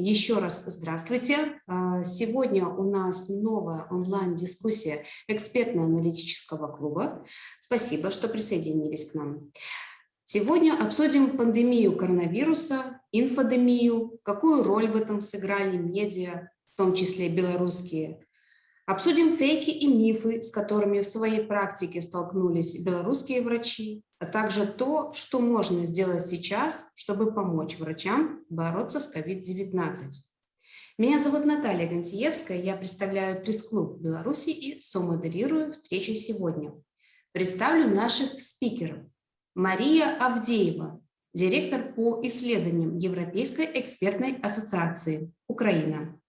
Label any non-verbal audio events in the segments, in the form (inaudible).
еще раз здравствуйте. А, сегодня у нас новая онлайн-дискуссия экспертно-аналитического клуба. Спасибо, что присоединились к нам. Сегодня обсудим пандемию коронавируса, инфодемию, какую роль в этом сыграли медиа, в том числе белорусские. Обсудим фейки и мифы, с которыми в своей практике столкнулись белорусские врачи, а также то, что можно сделать сейчас, чтобы помочь врачам бороться с COVID-19. Меня зовут Наталья Гантиевская, я представляю пресс-клуб Беларуси и somодерирую встречу сегодня. Представлю наших спикеров. Мария Авдеева, директор по исследованиям Европейской экспертной ассоциации Украина.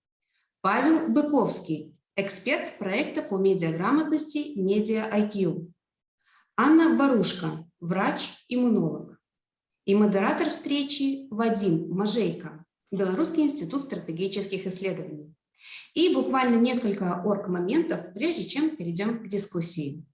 Павел Быковский, эксперт проекта по медиаграмотности Media IQ. Анна Барушка, врач-иммунолог. И модератор встречи Вадим Мажейко, Белорусский институт стратегических исследований. И буквально несколько орг-моментов, прежде чем перейдем к дискуссии.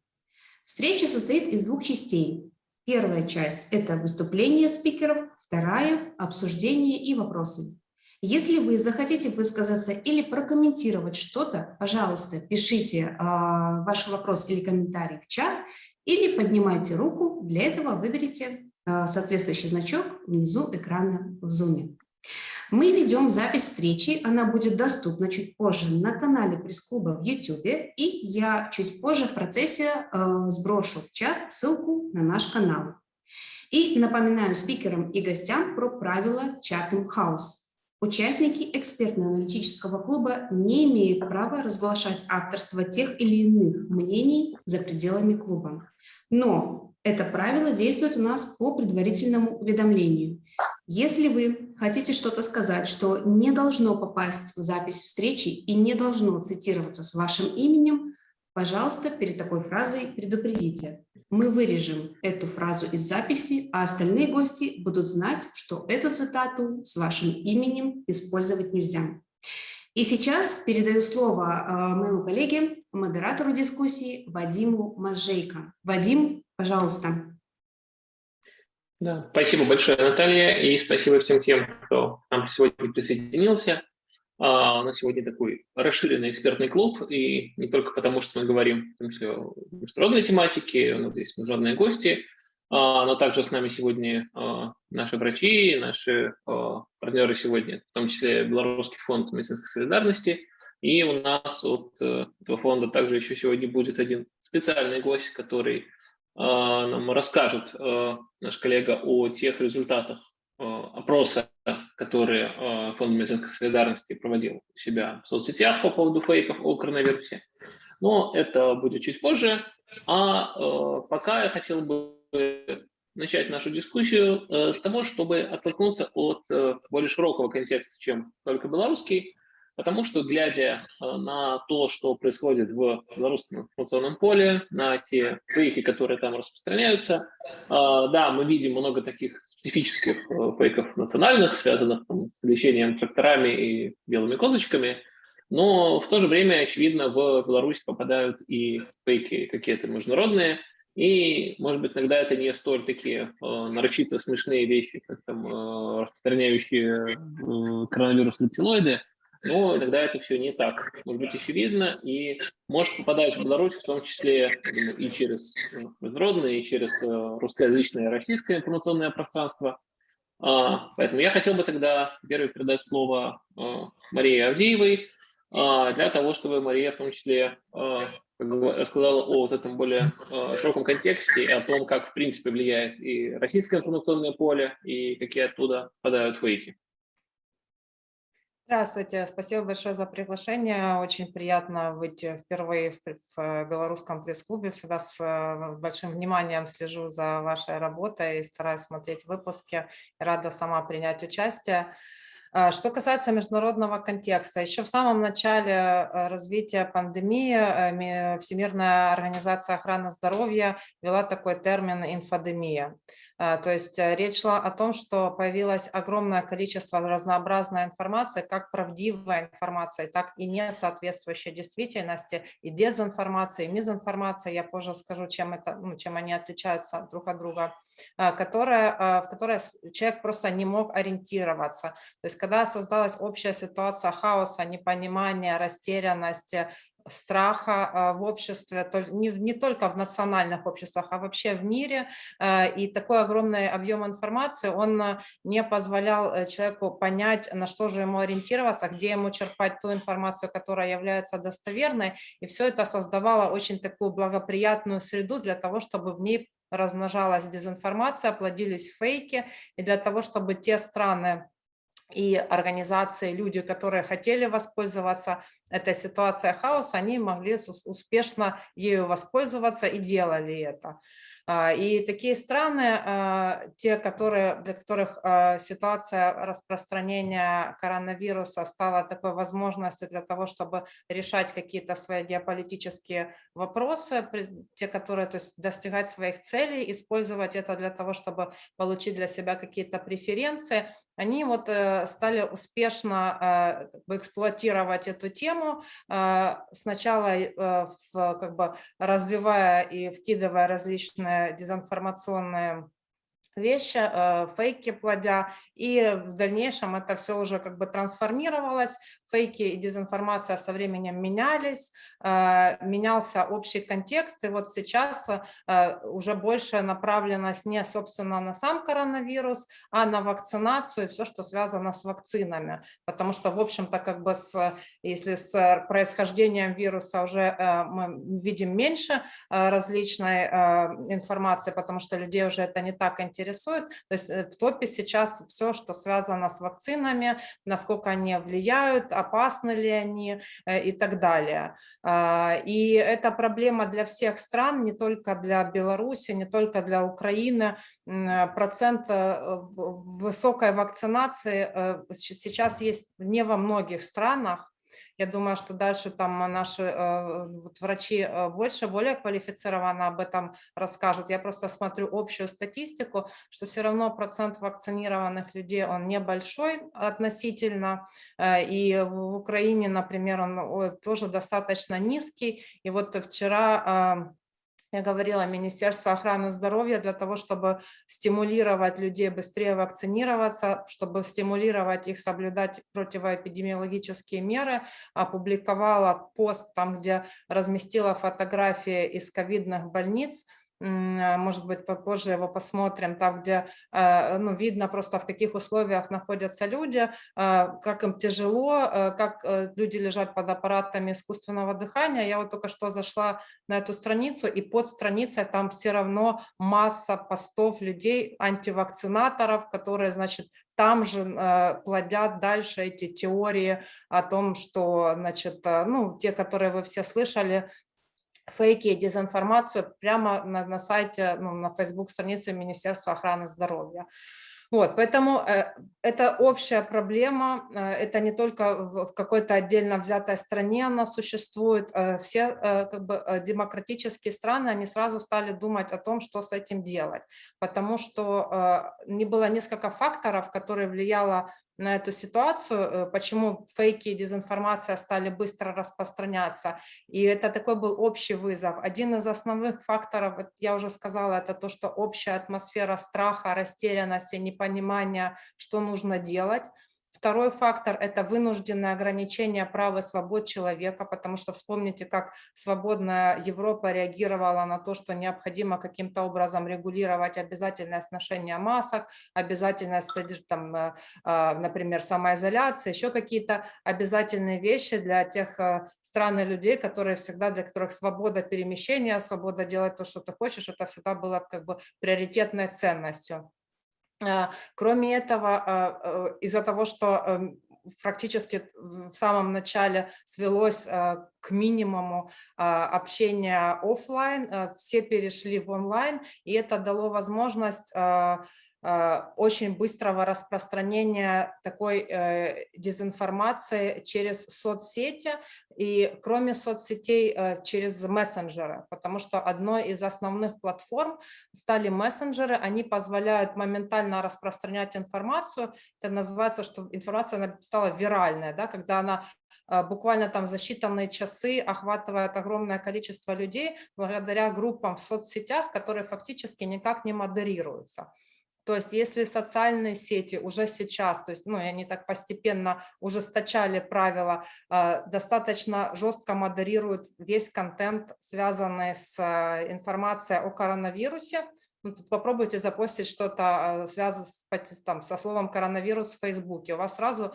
Встреча состоит из двух частей. Первая часть – это выступление спикеров, вторая – обсуждение и вопросы. Если вы захотите высказаться или прокомментировать что-то, пожалуйста, пишите э, ваш вопрос или комментарий в чат, или поднимайте руку, для этого выберите э, соответствующий значок внизу экрана в Zoom. Мы ведем запись встречи, она будет доступна чуть позже на канале пресс-клуба в YouTube, и я чуть позже в процессе э, сброшу в чат ссылку на наш канал. И напоминаю спикерам и гостям про правила Chatham House. Участники экспертно-аналитического клуба не имеют права разглашать авторство тех или иных мнений за пределами клуба. Но это правило действует у нас по предварительному уведомлению. Если вы хотите что-то сказать, что не должно попасть в запись встречи и не должно цитироваться с вашим именем, пожалуйста, перед такой фразой предупредите мы вырежем эту фразу из записи, а остальные гости будут знать, что эту цитату с вашим именем использовать нельзя. И сейчас передаю слово э, моему коллеге, модератору дискуссии Вадиму Мажейко. Вадим, пожалуйста. Да, спасибо большое, Наталья, и спасибо всем тем, кто к нам сегодня присоединился. А, у нас сегодня такой расширенный экспертный клуб, и не только потому, что мы говорим в том числе о международной тематике, у нас здесь международные гости, а, но также с нами сегодня а, наши врачи, наши партнеры сегодня, в том числе Белорусский фонд медицинской солидарности, и у нас от э, этого фонда также еще сегодня будет один специальный гость, который нам расскажет наш коллега о тех результатах опроса которые э, Фонд медицинской солидарности проводил у себя в соцсетях по поводу фейков о коронавирусе. Но это будет чуть позже. А э, пока я хотел бы начать нашу дискуссию э, с того, чтобы оттолкнуться от более широкого контекста, чем только белорусский, Потому что, глядя э, на то, что происходит в белорусском информационном поле, на те фейки, которые там распространяются, э, да, мы видим много таких специфических э, фейков национальных, связанных там, с лечением тракторами и белыми козочками, но в то же время, очевидно, в Беларусь попадают и фейки какие-то международные, и, может быть, иногда это не столь такие э, нарочито смешные вещи, как там э, распространяющие э, коронавирус рептилоиды, но иногда это все не так. Может быть очевидно, и может попадать в Беларусь в том числе и через ну, международное, и через э, русскоязычное российское информационное пространство. А, поэтому я хотел бы тогда первый передать слово э, Марии Авдеевой, а, для того, чтобы Мария в том числе рассказала о вот этом более широком контексте и о том, как в принципе влияет и российское информационное поле, и какие оттуда попадают фейки. Здравствуйте, спасибо большое за приглашение. Очень приятно быть впервые в, в белорусском пресс-клубе. Всегда с э, большим вниманием слежу за вашей работой и стараюсь смотреть выпуски. Рада сама принять участие. Э, что касается международного контекста, еще в самом начале э, развития пандемии Всемирная организация охраны здоровья ввела такой термин инфодемия. А, то есть э, речь шла о том, что появилось огромное количество разнообразной информации, как правдивая информация, так и не соответствующая действительности, и дезинформация, и мизинформация, я позже скажу, чем, это, ну, чем они отличаются друг от друга, а, которая, а, в которой человек просто не мог ориентироваться. То есть когда создалась общая ситуация хаоса, непонимания, растерянности, страха а, в обществе, не, только в национальных обществах, а вообще в мире. А, и такой огромный объем информации, он а, не позволял э, человеку понять, на что же ему ориентироваться, где ему черпать ту информацию, которая является достоверной. И все это создавало очень такую благоприятную среду для того, чтобы в ней размножалась дезинформация, плодились фейки, и для того, чтобы те страны, и организации, люди, которые хотели воспользоваться этой ситуацией хаоса, они могли успешно ею воспользоваться и делали это. А, и такие страны, а, те, которые, для которых а, ситуация распространения коронавируса стала такой возможностью для того, чтобы решать какие-то свои геополитические вопросы, те, которые, то есть достигать своих целей, использовать это для того, чтобы получить для себя какие-то преференции, они вот э, стали успешно эксплуатировать эту тему, сначала э, как бы развивая и вкидывая различные дезинформационные вещи, э, фейки плодя, и в дальнейшем это все уже как бы трансформировалось, фейки и дезинформация со временем менялись, э, менялся общий контекст, и вот сейчас э, уже больше направленность не, собственно, на сам коронавирус, а на вакцинацию и все, что связано с вакцинами, потому что, в общем-то, как бы с, если с происхождением вируса уже мы видим меньше различной информации, потому что людей уже это не так интересует, интересует. То есть э, в топе сейчас все, что связано с вакцинами, насколько они влияют, опасны ли они э, и так далее. А, и это проблема для всех стран, не только для Беларуси, не только для Украины. Процент э, высокой вакцинации сейчас есть не во многих странах, я думаю, что дальше там наши э, вот врачи э, больше, более квалифицированно об этом расскажут. Я просто смотрю общую статистику, что все равно процент вакцинированных людей, он небольшой относительно. Э, и в Украине, например, он тоже достаточно низкий. И вот вчера я говорила, Министерство охраны здоровья для того, чтобы стимулировать людей быстрее вакцинироваться, чтобы стимулировать их соблюдать противоэпидемиологические меры, опубликовала пост там, где разместила фотографии из ковидных больниц, может быть, попозже его посмотрим, там, где э, ну, видно просто, в каких условиях находятся люди, а, как им тяжело, э, как э, люди лежат под аппаратами искусственного дыхания. Я вот только что зашла на эту страницу, и под страницей там все равно масса постов людей, антивакцинаторов, которые, значит, там же плодят дальше эти теории о том, что, значит, ну, те, которые вы все слышали, фейки, дезинформацию прямо на, на сайте, ну, на Facebook странице Министерства охраны здоровья. Вот, поэтому э, это общая проблема, э, это не только в, в какой-то отдельно взятой стране она существует, э, все э, как бы э, демократические страны, они сразу стали думать о том, что с этим делать, потому что э, не было несколько факторов, которые влияло на эту ситуацию, э, почему фейки и дезинформация стали быстро распространяться. И это такой был общий вызов. Один из основных факторов, я уже сказала, это то, что общая атмосфера страха, растерянности, непонимания, что нужно делать. Второй фактор – это вынужденное ограничение прав и свобод человека, потому что вспомните, как свободная Европа реагировала на то, что необходимо каким-то образом регулировать обязательность ношения масок, обязательность, там, э, а, например, самоизоляции, еще какие-то обязательные вещи для тех э, стран и людей, которые всегда, для которых свобода перемещения, свобода делать то, что ты хочешь, это всегда было как бы приоритетной ценностью. А, кроме этого, а, э, из-за того, что эм, практически в самом начале свелось а, к минимуму общения офлайн, все перешли в онлайн, и это дало возможность очень быстрого распространения такой дезинформации через соцсети и кроме соцсетей через мессенджеры, потому что одной из основных платформ стали мессенджеры, они позволяют моментально распространять информацию, это называется, что информация стала виральная, да, когда она буквально там за считанные часы охватывает огромное количество людей благодаря группам в соцсетях, которые фактически никак не модерируются. То есть если социальные сети уже сейчас, то есть ну, они так постепенно ужесточали правила, а, достаточно жестко модерируют весь контент, связанный с а, информацией о коронавирусе, попробуйте запостить что-то, а, связанное там, со словом коронавирус в Фейсбуке. У вас сразу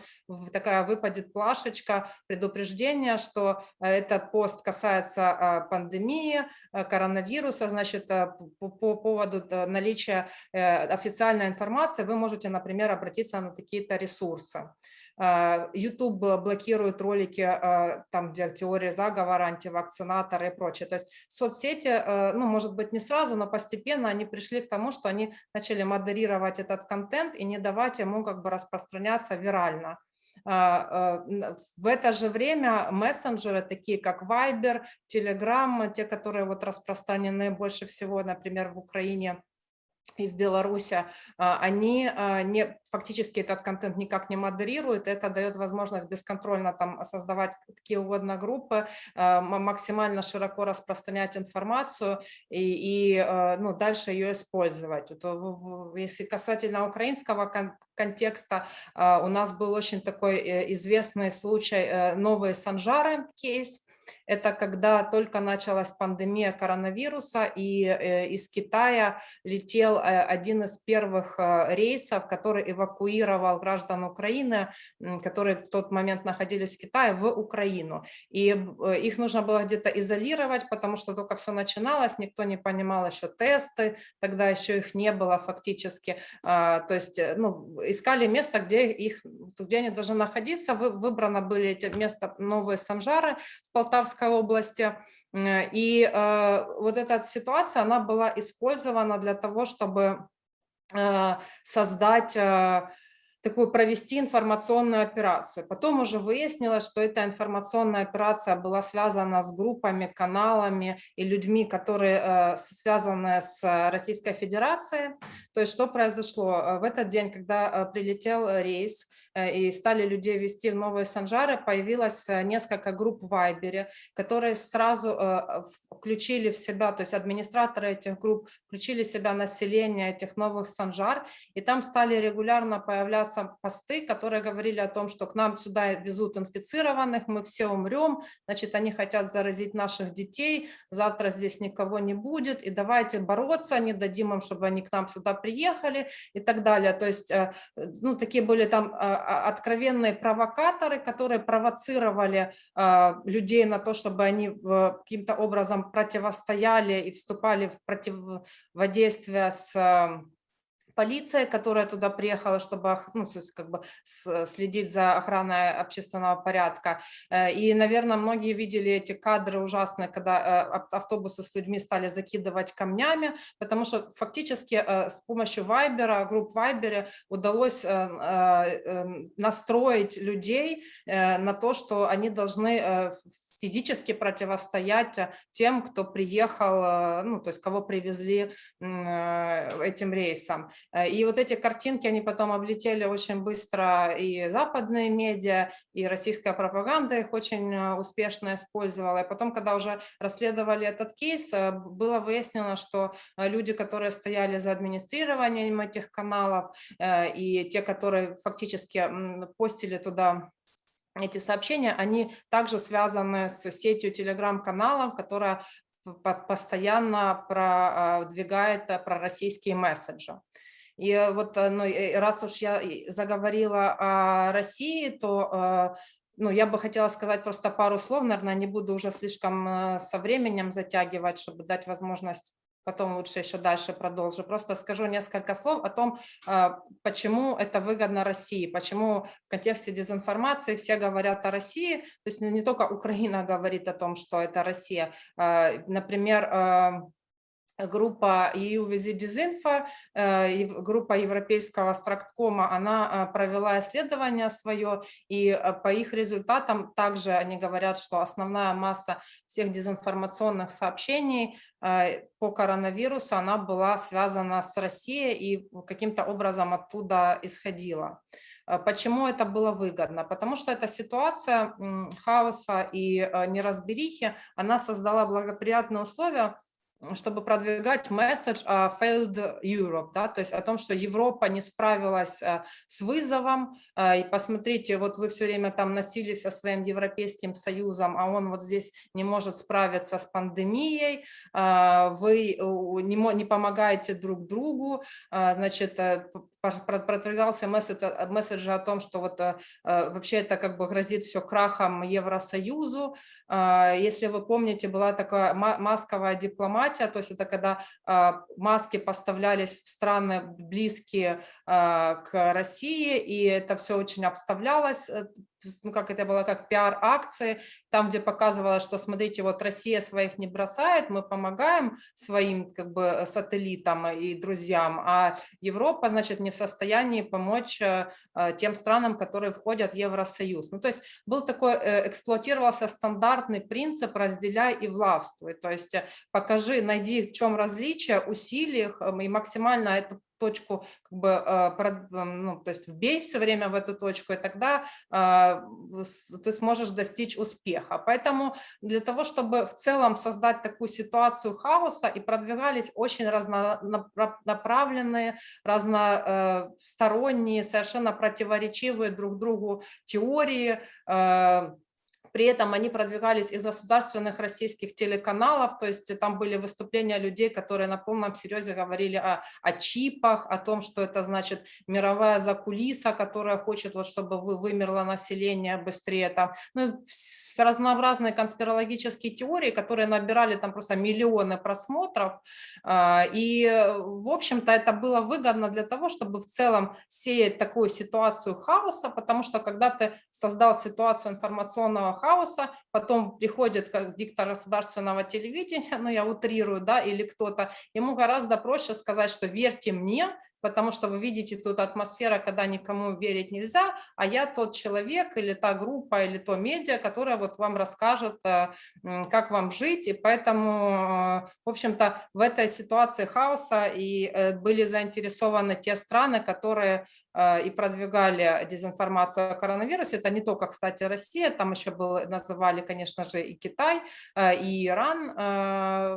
такая выпадет плашечка предупреждения, что э, этот пост касается а, пандемии, э, коронавируса, значит, э, по, по поводу наличия официальной информации вы можете, например, обратиться на какие-то ресурсы. А, YouTube блокирует ролики, а, там, где теория заговора, антивакцинаторы и прочее. То есть соцсети, э, ну, может быть, не сразу, но постепенно они пришли к тому, что они начали модерировать этот контент и не давать ему как бы распространяться вирально. А, в это же время мессенджеры, такие как Viber, Telegram, те, которые вот распространены больше всего, например, в Украине, и в Беларуси, а, они а, не, фактически этот контент никак не модерируют, это дает возможность бесконтрольно там создавать какие угодно группы, а, максимально широко распространять информацию и, и ну, дальше ее использовать. Если касательно украинского контекста, у нас был очень такой э, известный случай э, новые Санжары кейс, это когда только началась пандемия коронавируса, и э, из Китая летел э, один из первых э, рейсов, который эвакуировал граждан Украины, которые в тот момент находились в Китае, в Украину. И их нужно было где-то изолировать, потому что только все начиналось, никто не понимал еще тесты, тогда еще их не было фактически. А, то есть ну, искали место, где, их, где они должны находиться. Выбрано были эти места новые Санжары в Полтавской Полтавской области. И э, вот эта ситуация, она была использована для того, чтобы э, создать э, такую провести информационную операцию. Потом уже выяснилось, что эта информационная операция была связана с группами, каналами и людьми, которые связаны с Российской Федерацией. То есть что произошло? В этот день, когда прилетел рейс, и стали людей вести в новые санжары, появилось э, несколько групп в Вайбере, которые сразу э, включили в себя, то есть администраторы этих групп включили в себя население этих новых санжар, и там стали регулярно появляться посты, которые говорили о том, что к нам сюда везут инфицированных, мы все умрем, значит, они хотят заразить наших детей, завтра здесь никого не будет, и давайте бороться, не дадим им, чтобы они к нам сюда приехали и так далее. То есть, ну, такие были там откровенные провокаторы, которые провоцировали а, людей на то, чтобы они каким-то образом противостояли и вступали в противодействие с полиция, которая туда приехала, чтобы ну, как бы следить за охраной общественного порядка. Э, и, наверное, многие видели эти кадры ужасные, когда э, автобусы с людьми стали закидывать камнями, потому что фактически э, с помощью Вайбера, групп Вайбере удалось настроить людей на то, что они должны физически противостоять э, тем, кто приехал, э, ну, то есть кого привезли э, этим рейсом. И вот эти картинки, они потом облетели очень быстро и западные медиа, и российская пропаганда их очень успешно использовала. И потом, когда уже расследовали этот кейс, было выяснено, что люди, которые стояли за администрированием этих каналов, и те, которые фактически постили туда эти сообщения, они также связаны с сетью телеграм-каналов, которая постоянно продвигает э, пророссийские месседжи. И вот э, ну, раз уж я заговорила о России, то э, ну, я бы хотела сказать просто пару слов, наверное, не буду уже слишком со временем затягивать, чтобы дать возможность потом лучше еще дальше продолжу. Просто скажу несколько слов о том, а, почему это выгодно России, почему в контексте дезинформации все говорят о России, то есть не только Украина говорит о том, что это Россия. А, например, а, группа EU Visit Disinfo, э, группа европейского стракткома, она э, провела исследование свое, и э, по их результатам также они говорят, что основная масса всех дезинформационных сообщений по коронавирусу, она была связана с Россией и каким-то образом оттуда исходила. Почему это было выгодно? Потому что эта ситуация хаоса и неразберихи, она создала благоприятные условия чтобы продвигать месседж uh, failed Europe, да, то есть о том, что Европа не справилась uh, с вызовом, uh, и посмотрите, вот вы все время там носились со своим Европейским Союзом, а он вот здесь не может справиться с пандемией, вы не, помогаете друг другу, значит, э, продвигался месседж, месседж о том, что вот вообще это как бы грозит все крахом Евросоюзу, а, если вы помните, была такая масковая дипломатия, то есть это когда а, маски поставлялись в страны близкие а, к России, и это все очень обставлялось э, ну, как это было, как пиар-акции, там, где показывалось, что, смотрите, вот Россия своих не бросает, мы помогаем своим как бы сателлитам и друзьям, а Европа, значит, не в состоянии помочь э, э, тем странам, которые входят в Евросоюз. Ну, то есть был такой, э, эксплуатировался стандартный принцип «разделяй и властвуй», то есть покажи, найди, в чем различие, усилий и максимально это точку, как бы, а, ну, то есть вбей все время в эту точку, и тогда а, ты сможешь достичь успеха. Поэтому для того, чтобы в целом создать такую ситуацию хаоса, и продвигались очень разнонаправленные, разносторонние, совершенно противоречивые друг другу теории, а, при этом они продвигались из государственных российских телеканалов, то есть там были выступления людей, которые на полном серьезе говорили о, о чипах, о том, что это значит мировая закулиса, которая хочет, вот, чтобы вы, вымерло население быстрее. Там, ну, разнообразные конспирологические теории, которые набирали там просто миллионы просмотров. А, и, в общем-то, это было выгодно для того, чтобы в целом сеять такую ситуацию хаоса, потому что когда ты создал ситуацию информационного хаоса, потом приходит как диктор государственного телевидения, (laughs) ну я утрирую, да, или кто-то, ему гораздо проще сказать, что верьте мне, потому что вы видите тут атмосфера, когда никому верить нельзя, а я тот человек или та группа или то медиа, которая вот вам расскажет, э, как вам жить, и поэтому, э, в общем-то, в этой ситуации хаоса и э, были заинтересованы те страны, которые и продвигали дезинформацию о коронавирусе. Это не только, кстати, Россия, там еще был, называли, конечно же, и Китай, и Иран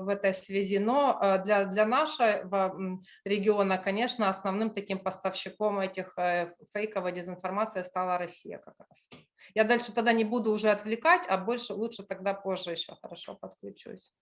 в этой связи, но для, для нашего региона, конечно, основным таким поставщиком этих э, фейковой дезинформации стала Россия как раз. Я дальше тогда не буду уже отвлекать, а больше лучше тогда позже еще хорошо подключусь.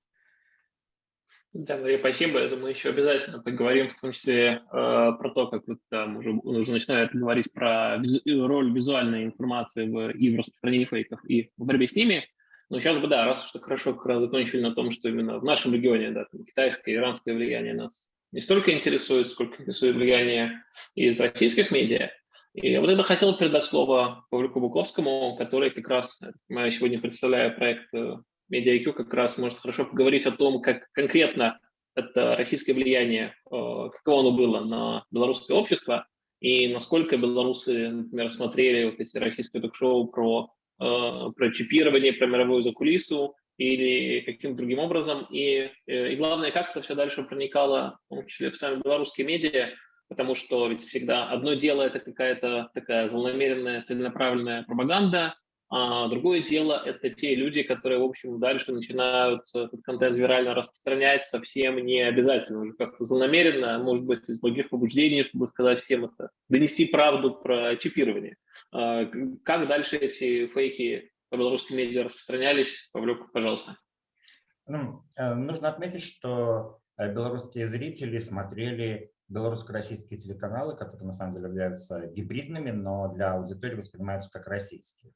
Да, Мария, спасибо. Я думаю, еще обязательно поговорим, в том числе э, про то, как вот там уже, уже начинают говорить про визу, роль визуальной информации в, и в распространении фейков, и в борьбе с ними. Но сейчас бы, да, раз уж так хорошо как раз закончили на том, что именно в нашем регионе, да, там, китайское, иранское влияние нас не столько интересует, сколько интересует влияние из российских медиа. И вот я хотел передать слово Павлику Буковскому, который как раз, я сегодня представляю проект MediaIQ, как раз может хорошо поговорить о том, как конкретно это российское влияние, э, каково оно было на белорусское общество, и насколько белорусы, например, смотрели вот эти российские ток-шоу про, э, про чипирование, про мировую закулису, или каким-то другим образом. И, э, и главное, как это все дальше проникало, в том числе в сами белорусские медиа, потому что ведь всегда одно дело – это какая-то такая злонамеренная, целенаправленная пропаганда, а другое дело – это те люди, которые, в общем, дальше начинают этот контент вирально распространять совсем не обязательно, уже как-то злонамеренно, может быть, из благих побуждений, чтобы сказать всем это, донести правду про чипирование. А как дальше эти фейки по белорусским медиа распространялись. Павлюк, пожалуйста. Ну, э, нужно отметить, что э, белорусские зрители смотрели белорусско-российские телеканалы, которые на самом деле являются гибридными, но для аудитории воспринимаются как российские.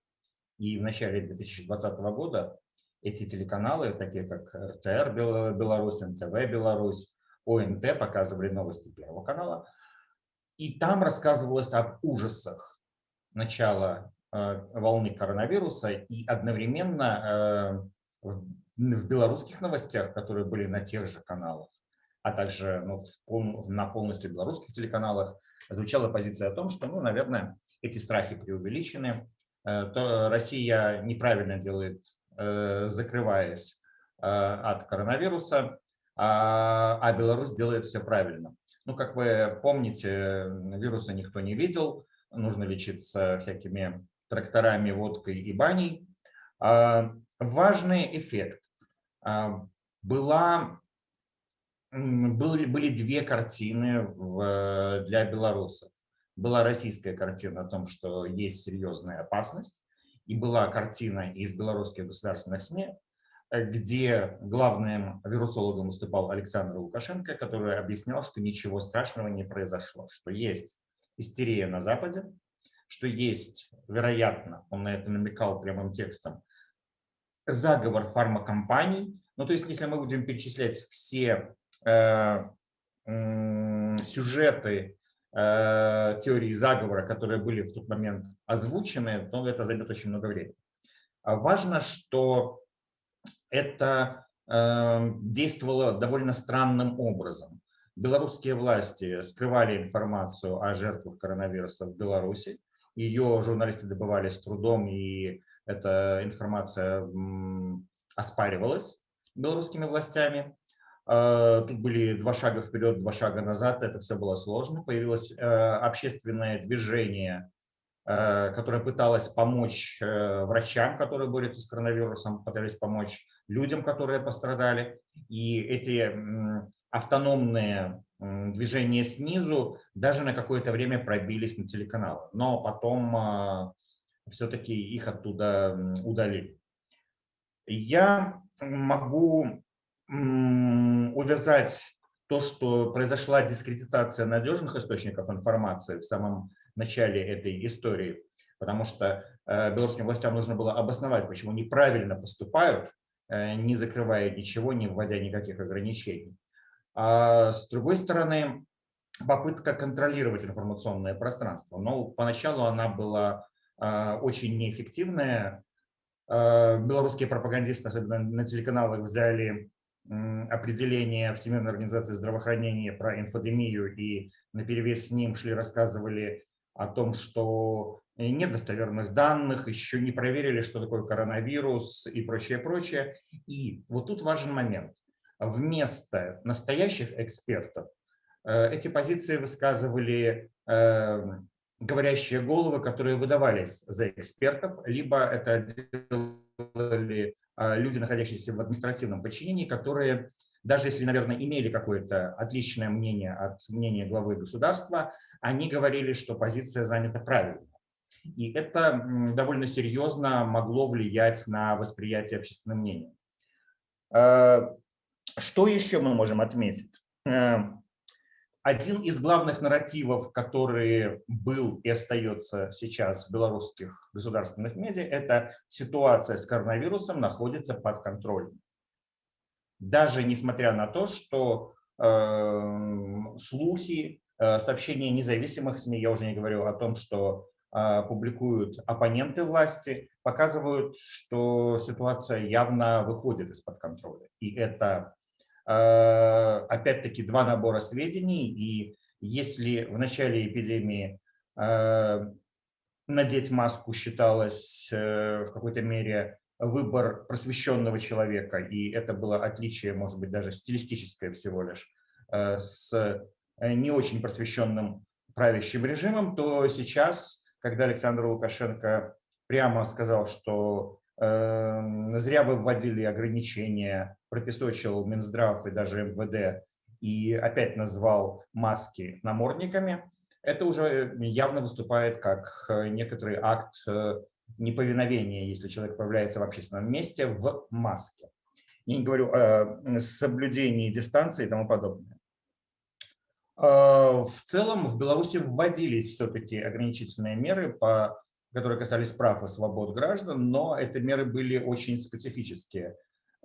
И в начале 2020 года эти телеканалы, такие как РТР Беларусь, НТВ Беларусь, ОНТ, показывали новости Первого канала. И там рассказывалось об ужасах начала Э, волны коронавируса и одновременно э, в белорусских новостях, которые были на тех же каналах, а также ну, пол, на полностью белорусских телеканалах, звучала позиция о том, что, ну, наверное, эти страхи преувеличены, то Россия неправильно делает, закрываясь от коронавируса, а, а Беларусь делает все правильно. Ну, как вы помните, вируса никто не видел, нужно лечиться всякими тракторами, водкой и баней. А, важный эффект. А, была, были, были две картины для белорусов. Была российская картина о том, что есть серьезная опасность, и была картина из белорусских государственных СМИ Э, где главным вирусологом выступал Александр Лукашенко, который объяснял, что ничего страшного не произошло, что есть истерия на Западе, что есть, вероятно, он на это намекал прямым текстом, заговор фармакомпаний. Ну, то есть, если мы будем перечислять все э, э, сюжеты теории заговора, которые были в тот момент озвучены, то это займет очень много времени. А важно, что это эм, действовало довольно странным образом. Белорусские власти скрывали информацию о жертвах коронавируса в Беларуси. Ее журналисты добывали с трудом, и эта информация оспаривалась белорусскими властями. Э, тут были два шага вперед, два шага назад, это все было сложно. Появилось э, общественное движение Э, которая пыталась помочь врачам, которые борются с коронавирусом, пытались помочь людям, которые пострадали. И эти автономные движения снизу даже на какое-то время пробились на телеканалы. Но потом э, все-таки их оттуда удалили. Я могу увязать то, что произошла дискредитация надежных источников информации в самом начале этой истории, потому что э, белорусским властям нужно было обосновать, почему неправильно поступают, э, не закрывая ничего, не вводя никаких ограничений. А с другой стороны, попытка контролировать информационное пространство. Но поначалу она была э, очень неэффективная. Белорусские пропагандисты, особенно на телеканалах, взяли определение Всемирной организации здравоохранения про инфодемию и на перевес с ним шли, рассказывали о том, что э, нет достоверных данных, еще не проверили, что такое коронавирус и прочее, прочее. И вот тут важен момент. Вместо настоящих экспертов э, эти позиции высказывали э, говорящие головы, которые выдавались за экспертов, либо это делали люди, находящиеся в административном подчинении, которые даже если, наверное, имели какое-то отличное мнение от мнения главы государства, они говорили, что позиция занята правильно. И это довольно серьезно могло влиять на восприятие общественного мнения. Э, что еще мы можем отметить? Э, один из главных нарративов, который был и остается сейчас в белорусских государственных медиа, это ситуация с коронавирусом находится под контролем. Даже несмотря на то, что э, слухи, Э, сообщения независимых СМИ, я уже не говорю о том, что а, публикуют оппоненты власти, показывают, что ситуация явно выходит из-под контроля. И это, э, опять-таки, два набора сведений. И если в начале эпидемии э, надеть маску считалось в какой-то мере выбор просвещенного человека, и это было отличие, может быть, даже стилистическое всего лишь, с Э, не очень просвещенным правящим режимом, то сейчас, когда Александр Лукашенко прямо сказал, что э, зря вы вводили ограничения, пропесочил Минздрав и даже МВД, и опять назвал маски намордниками, это уже явно выступает как э, некоторый акт э, неповиновения, если человек появляется в общественном месте в маске. Я не говорю о соблюдении дистанции и тому подобное. А, в целом в Беларуси вводились все-таки ограничительные меры, по, которые касались прав и свобод граждан, но эти меры были очень специфические.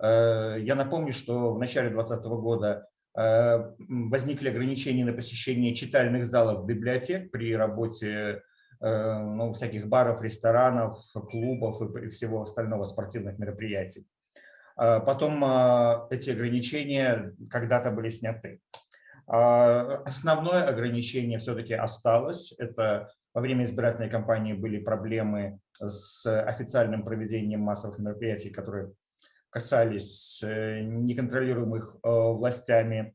Э, я напомню, что в начале 2020 года э, возникли ограничения на посещение читальных залов библиотек при работе э, ну, всяких баров, ресторанов, клубов и всего остального спортивных мероприятий. Потом эти ограничения когда-то были сняты. Основное ограничение все-таки осталось. Это во время избирательной кампании были проблемы с официальным проведением массовых мероприятий, которые касались э, неконтролируемых э, властями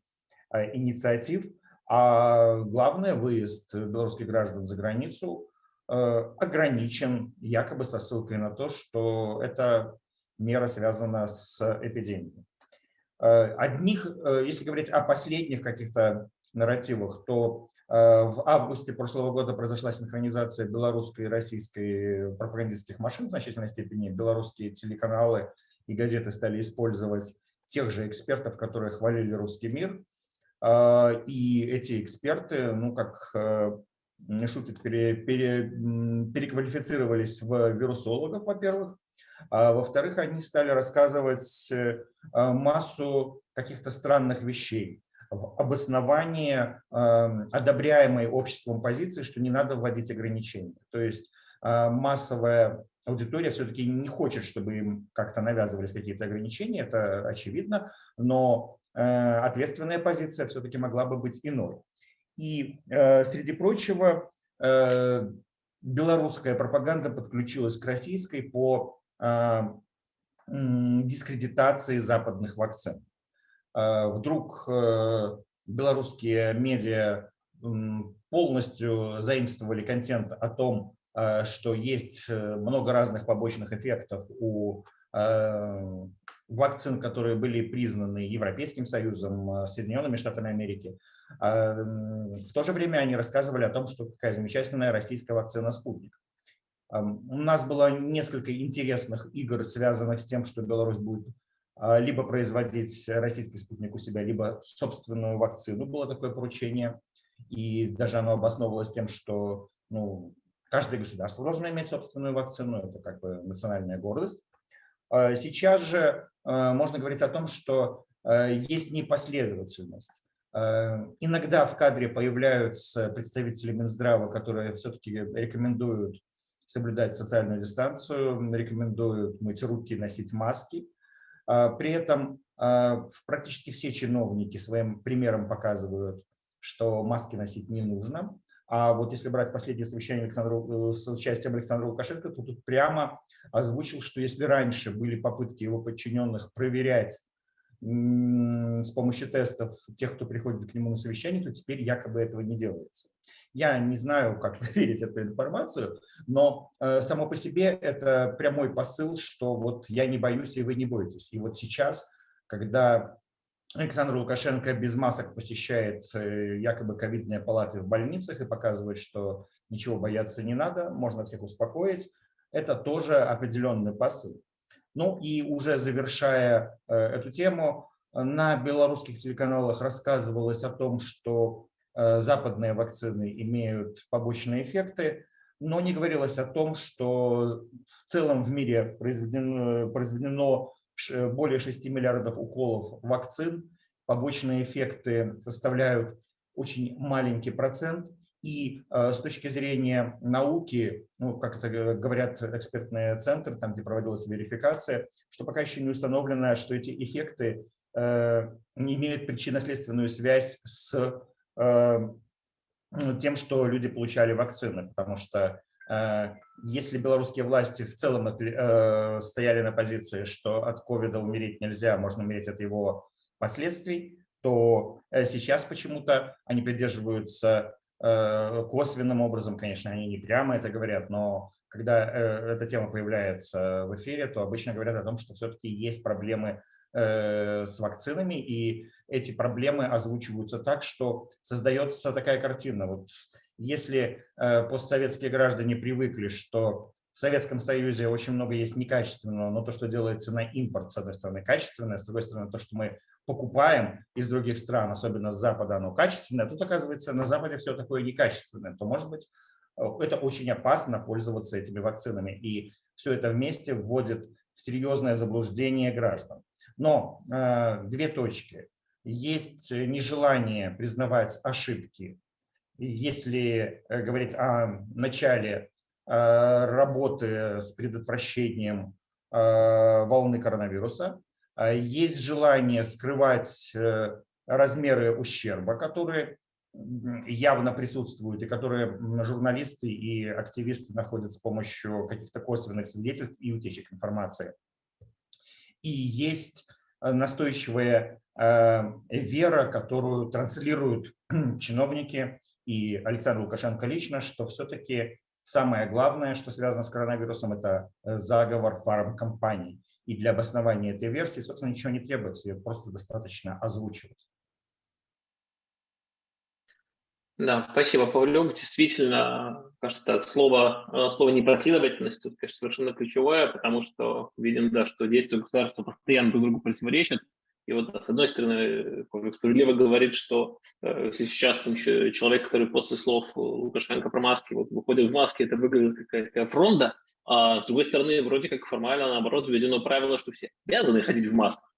э, инициатив. А главное, выезд белорусских граждан за границу ограничен якобы со ссылкой на то, что эта мера связана с эпидемией. Одних, если говорить о последних каких-то нарративах, то в августе прошлого года произошла синхронизация белорусской и российской пропагандистских машин в значительной степени. Белорусские телеканалы и газеты стали использовать тех же экспертов, которые хвалили русский мир. А, и эти эксперты, ну, как э, шутят, пере, пере, переквалифицировались в вирусологов, во-первых. А во-вторых, они стали рассказывать э, массу каких-то странных вещей в обосновании э, одобряемой обществом позиции, что не надо вводить ограничения. То есть массовая аудитория все-таки не хочет, чтобы им как-то навязывались какие-то ограничения, это очевидно, но э, ответственная позиция все-таки могла бы быть иной. И э, среди прочего, э, белорусская пропаганда подключилась к российской по дискредитации западных вакцин. Вдруг белорусские медиа полностью заимствовали контент о том, Э, что есть э, много разных побочных эффектов у э, вакцин, которые были признаны Европейским Союзом, Соединенными Штатами Америки. В то же время они рассказывали о том, что какая замечательная российская вакцина «Спутник». У нас было несколько интересных игр, связанных с тем, что Беларусь будет либо производить российский спутник у себя, либо собственную вакцину. Было такое поручение, и даже оно обосновывалось тем, что ну, Каждое государство должно иметь собственную вакцину, это как бы национальная гордость. А сейчас же а, можно говорить о том, что а, есть непоследовательность. Иногда в кадре появляются представители Минздрава, которые все-таки рекомендуют соблюдать социальную дистанцию, рекомендуют мыть руки, носить маски. При этом практически все чиновники своим примером показывают, что маски носить не нужно. А вот если брать последнее совещание Александра, э, с участием Александра Лукашенко, то тут прямо озвучил, что если раньше были попытки его подчиненных проверять с помощью тестов тех, кто приходит к нему на совещание, то теперь якобы этого не делается. Я не знаю, как (laughs) проверить эту информацию, но э, само по себе это прямой посыл, что вот я не боюсь, и вы не боитесь. И вот сейчас, когда Александр Лукашенко без масок посещает э, якобы ковидные палаты в больницах и показывает, что ничего бояться не надо, можно всех успокоить. Это тоже определенный посыл. Ну и уже завершая э, эту тему, на белорусских телеканалах рассказывалось о том, что западные вакцины имеют побочные эффекты, но не говорилось о том, что в целом в мире произведено, произведено Э, более 6 миллиардов уколов вакцин, побочные эффекты составляют очень маленький процент. И э, с точки зрения науки, ну, как это говорят экспертные центры, там, где проводилась верификация, что пока еще не установлено, что эти эффекты э, не имеют причинно-следственную связь с э, тем, что люди получали вакцины, потому что Э, если белорусские власти в целом э, стояли на позиции, что от ковида умереть нельзя, можно умереть от его последствий, то э, сейчас почему-то они придерживаются косвенным образом, конечно, они не прямо это говорят, но когда эта тема появляется в эфире, то обычно говорят о том, что все-таки есть проблемы с вакцинами, и эти проблемы озвучиваются так, что создается такая картина. Вот если э, постсоветские граждане привыкли, что в Советском Союзе очень много есть некачественного, но то, что делается на импорт, с одной стороны, качественное, с другой стороны, то, что мы покупаем из других стран, особенно с Запада, оно качественное, тут, оказывается, на Западе все такое некачественное, то, может быть, э, это очень опасно пользоваться этими вакцинами. И все это вместе вводит в серьезное заблуждение граждан. Но э, две точки. Есть нежелание признавать ошибки если э, говорить о начале э, работы с предотвращением э, волны коронавируса, есть желание скрывать размеры ущерба, которые явно присутствуют и которые журналисты и активисты находят с помощью каких-то косвенных свидетельств и утечек информации. И есть настойчивая вера, которую транслируют (clears throat) чиновники и Александр Лукашенко лично, что все-таки самое главное, что связано с коронавирусом, это заговор фармкомпаний. И для обоснования этой версии, собственно, ничего не требуется, ее просто достаточно озвучивать. Да, спасибо, Павлюк. Действительно, кажется, слово, э, слово непоследовательность тут, конечно, совершенно ключевое, потому что видим, да, что действия государства постоянно друг другу противоречат. И вот, с одной стороны, Павлюк справедливо говорит, что э, сейчас там, человек, который после слов Лукашенко про маски вот, выходит в маске, это выглядит как какая фронта, а с другой стороны, вроде как формально, наоборот, введено правило, что все обязаны ходить в масках.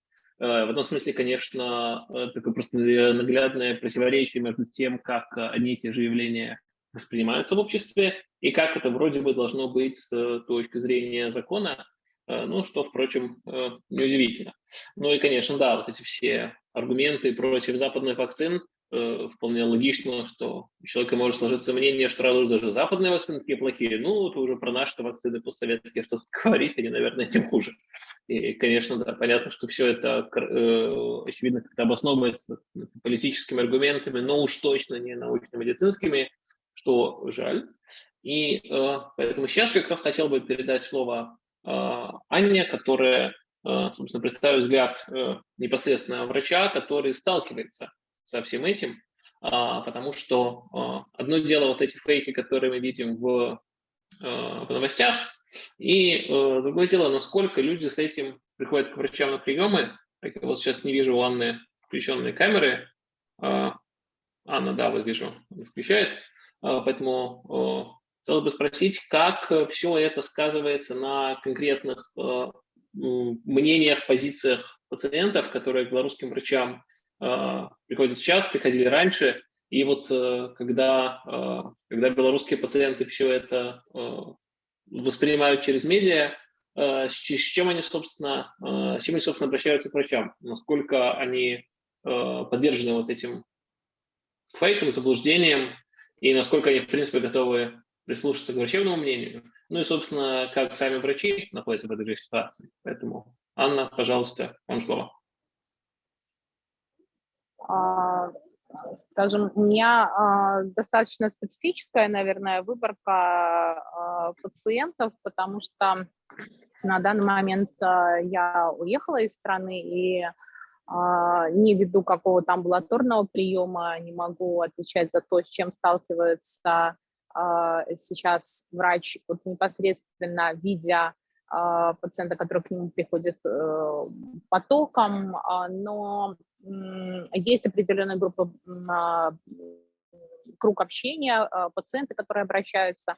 Э, в этом смысле, конечно, э, такое просто наглядное противоречие между тем, как одни и те же явления воспринимаются в обществе, и как это вроде бы должно быть с точки зрения закона, э, ну, что, впрочем, неудивительно. Ну и, конечно, да, вот эти все аргументы против западных вакцин, Э, вполне логично, что у человека может сложиться мнение, что раз уж даже западные вакцины такие плохие, ну, вот уже про наши вакцины постсоветские что-то (laughs) говорить, они, наверное, тем хуже. И, конечно, да, понятно, что все это, э, очевидно, как-то обосновывается политическими аргументами, но уж точно не научно-медицинскими, что жаль. И э, поэтому сейчас как раз хотел бы передать слово э, Анне, которая, э, собственно, представит взгляд э, непосредственно врача, который сталкивается со всем этим, а, потому что а, одно дело вот эти фейки, которые мы видим в, а, в новостях, и другое дело, насколько люди с этим приходят к врачам на приемы. Я вот сейчас не вижу у Анны включенные камеры. Анна, да, вот вижу, включает. Поэтому хотел бы спросить, как все это сказывается на конкретных мнениях, позициях пациентов, которые к белорусским врачам приходят сейчас, приходили раньше. И вот э, когда, а, когда белорусские пациенты все это а, воспринимают через медиа, с чем они, собственно, с чем они, собственно, обращаются к врачам, насколько они подвержены вот этим фейкам, заблуждениям, и насколько они, в принципе, готовы прислушаться к врачебному мнению. Ну и, собственно, как сами врачи находятся в этой ситуации. Поэтому, Анна, пожалуйста, вам слово. А, скажем, у меня а, достаточно специфическая, наверное, выборка а, пациентов, потому что на данный момент я уехала из страны и не веду какого-то амбулаторного приема, не могу отвечать за то, с чем сталкивается сейчас врач, вот непосредственно видя пациента, который к нему приходит э, потоком, но есть определенная группа, а, круг общения, а, пациенты, которые обращаются.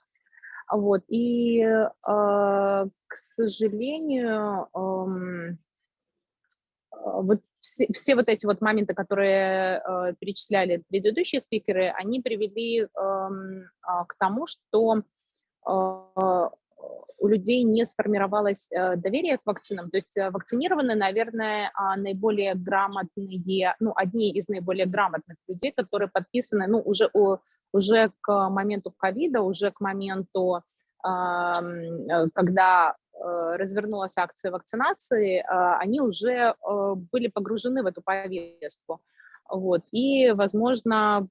Вот. И, а, к сожалению, вот все, все вот эти вот моменты, которые перечисляли предыдущие спикеры, они привели к тому, что у людей не сформировалось э, доверие к вакцинам. То есть э, вакцинированы, наверное, а, наиболее грамотные, ну, одни из наиболее грамотных людей, которые подписаны, ну, уже, уже к моменту ковида, уже к моменту, э, когда развернулась акция вакцинации, они уже были погружены в эту повестку. Вот, и, возможно,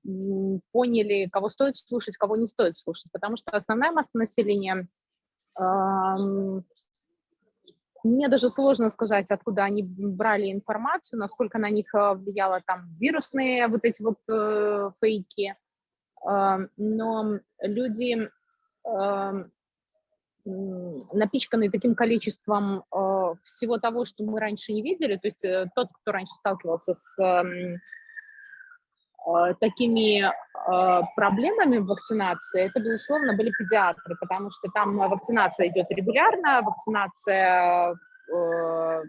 поняли, кого стоит слушать, кого не стоит слушать, потому что основная масса населения мне даже сложно сказать, откуда они брали информацию, насколько на них э, влияло там вирусные вот эти вот э, фейки. Э, но люди э, напичканы таким количеством э, всего того, что мы раньше не видели. То есть э, тот, кто раньше сталкивался с Э, такими э, проблемами вакцинации, это, безусловно, были педиатры, потому что там вакцинация идет регулярно, вакцинация э,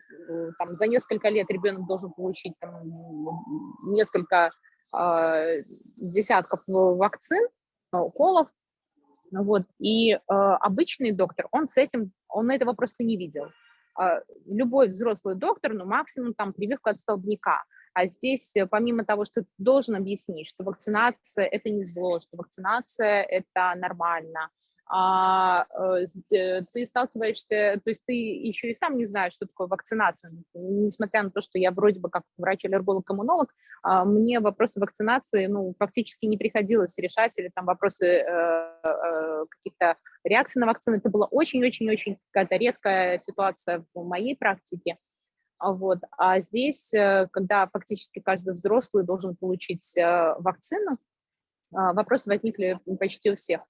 там, за несколько лет ребенок должен получить там, несколько десятков вакцин, уколов, вот, и обычный доктор, он с этим, он этого просто не видел. любой взрослый доктор, ну, максимум там прививка от столбняка. А здесь, помимо того, что должен объяснить, что вакцинация – это не зло, что вакцинация – это нормально, а, э, э, ты сталкиваешься, то есть ты еще и сам не знаешь, что такое вакцинация, несмотря на то, что я вроде бы как врач-аллерголог-коммунолог, а, мне вопросы вакцинации, ну, фактически не приходилось решать, или там вопросы э, э, каких-то реакций на вакцины, это была очень-очень-очень какая-то редкая ситуация в моей практике, вот. А здесь, э, когда фактически каждый взрослый должен получить вакцину, вопросы возникли почти у всех.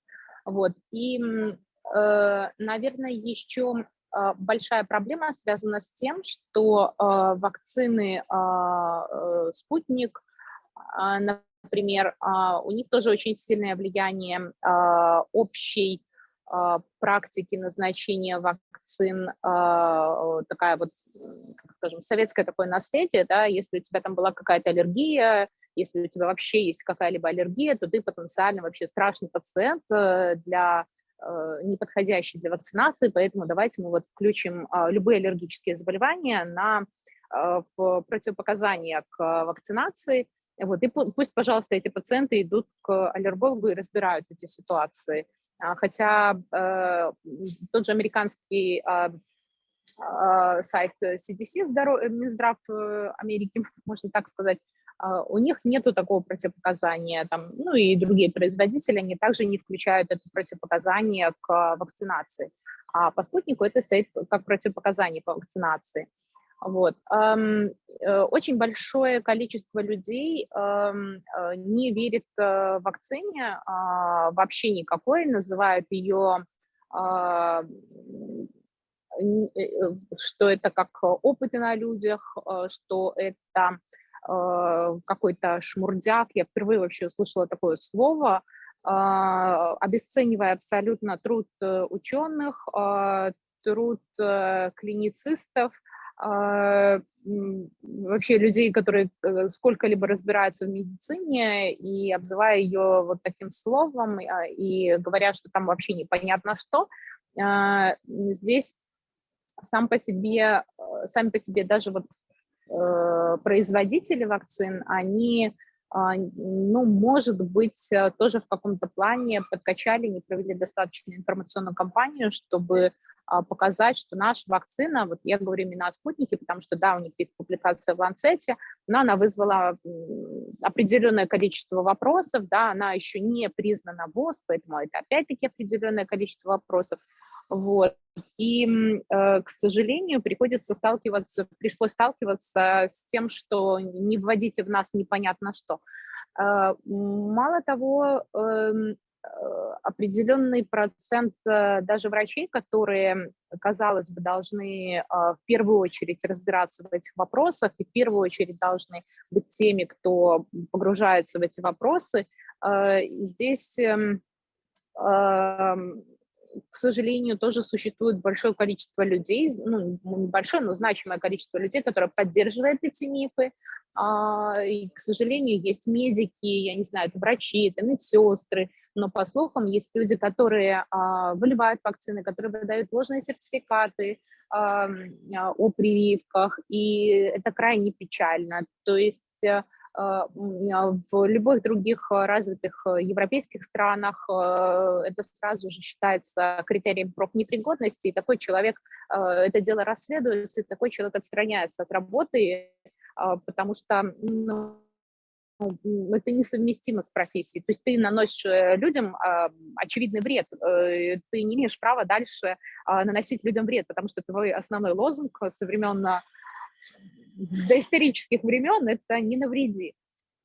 Вот. И, э, наверное, еще а, большая проблема связана с тем, что а, вакцины а, э, «Спутник», например, у них тоже очень сильное влияние общей практики назначения вакцин, такая вот, как скажем, советское такое наследие, да, если у тебя там была какая-то аллергия, если у тебя вообще есть какая-либо аллергия, то ты потенциально вообще страшный пациент э, для э, неподходящий для вакцинации, поэтому давайте мы вот включим а, любые аллергические заболевания на э, в противопоказания к вакцинации. Вот, и пусть, пожалуйста, эти пациенты идут к аллергологу и разбирают эти ситуации. А, хотя э, тот же американский э, э, сайт CDC, здоров... Минздрав Америки, (laughs) можно так сказать, а, у них нету такого противопоказания, там, ну и другие производители, они также не включают это противопоказание к вакцинации. А по спутнику это стоит как противопоказание по вакцинации. Вот. Э, очень большое количество людей э, не верит э, вакцине а, вообще никакой, называют ее что это как опыты на людях, что это какой-то шмурдяк, я впервые вообще услышала такое слово, а, обесценивая абсолютно труд ученых, а, труд клиницистов, а, вообще людей, которые сколько-либо разбираются в медицине, и обзывая ее вот таким словом, и говоря, что там вообще непонятно что, здесь сам по себе, сами по себе даже вот Э, производители вакцин, они, а, ну, может быть, э, тоже в каком-то плане подкачали, не провели достаточно информационную кампанию, чтобы а, показать, что наша вакцина, вот я говорю именно о спутнике, потому что, да, у них есть публикация в Ланцете, но она вызвала определенное количество вопросов, да, она еще не признана ВОЗ, поэтому это опять-таки определенное количество вопросов. Вот. И, э, к сожалению, приходится сталкиваться, пришлось сталкиваться с тем, что не вводите в нас непонятно что. Э, мало того, эм, э, определенный процент даже врачей, которые, казалось бы, должны в первую очередь разбираться в этих вопросах и в первую очередь должны быть теми, кто погружается в эти вопросы, здесь эм, эм, к сожалению, тоже существует большое количество людей, ну, небольшое, но значимое количество людей, которые поддерживают эти мифы. А, и, к сожалению, есть медики, я не знаю, это врачи, это медсестры, но, по слухам, есть люди, которые а, выливают вакцины, которые выдают ложные сертификаты а, о прививках, и это крайне печально. То есть э, в любых других а, развитых европейских странах это сразу же считается критерием профнепригодности, и такой человек, это дело расследуется, и такой человек отстраняется от работы, потому что ну, это несовместимо с профессией. То есть ты наносишь э, людям очевидный вред, э, ты не имеешь права дальше наносить людям вред, потому что твой основной лозунг со времен до исторических времен это не навреди.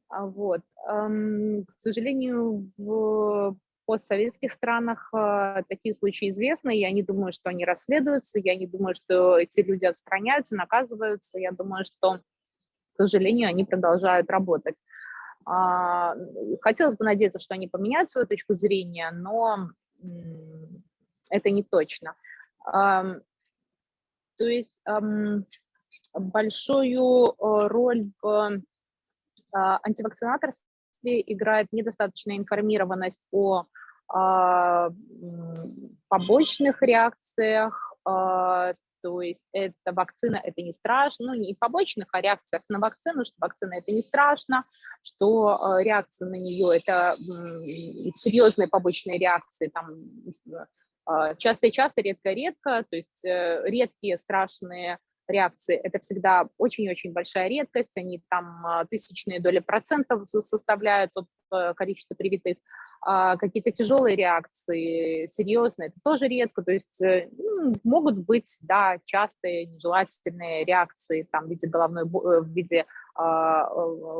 А вот. К сожалению, в постсоветских странах а, такие случаи известны, я не думаю, что они расследуются, я не думаю, что эти люди отстраняются, наказываются, я думаю, что, к сожалению, они продолжают работать. А, хотелось бы надеяться, что они поменяют свою точку зрения, но это не точно. То есть большую э, роль в а, антивакцинаторстве играет недостаточная информированность о а, побочных реакциях, а, то есть это вакцина, это не страшно, ну не побочных, а реакциях на вакцину, что вакцина это не страшно, что реакция на нее это серьезные побочные реакции, там часто и часто, редко-редко, то есть э, редкие страшные реакции, это всегда очень-очень большая редкость, они там а, тысячные доли процентов составляют от э, количества привитых, а какие-то тяжелые реакции, серьезные, это тоже редко, то есть э, могут быть, да, частые нежелательные реакции там, в виде головной э, в виде а,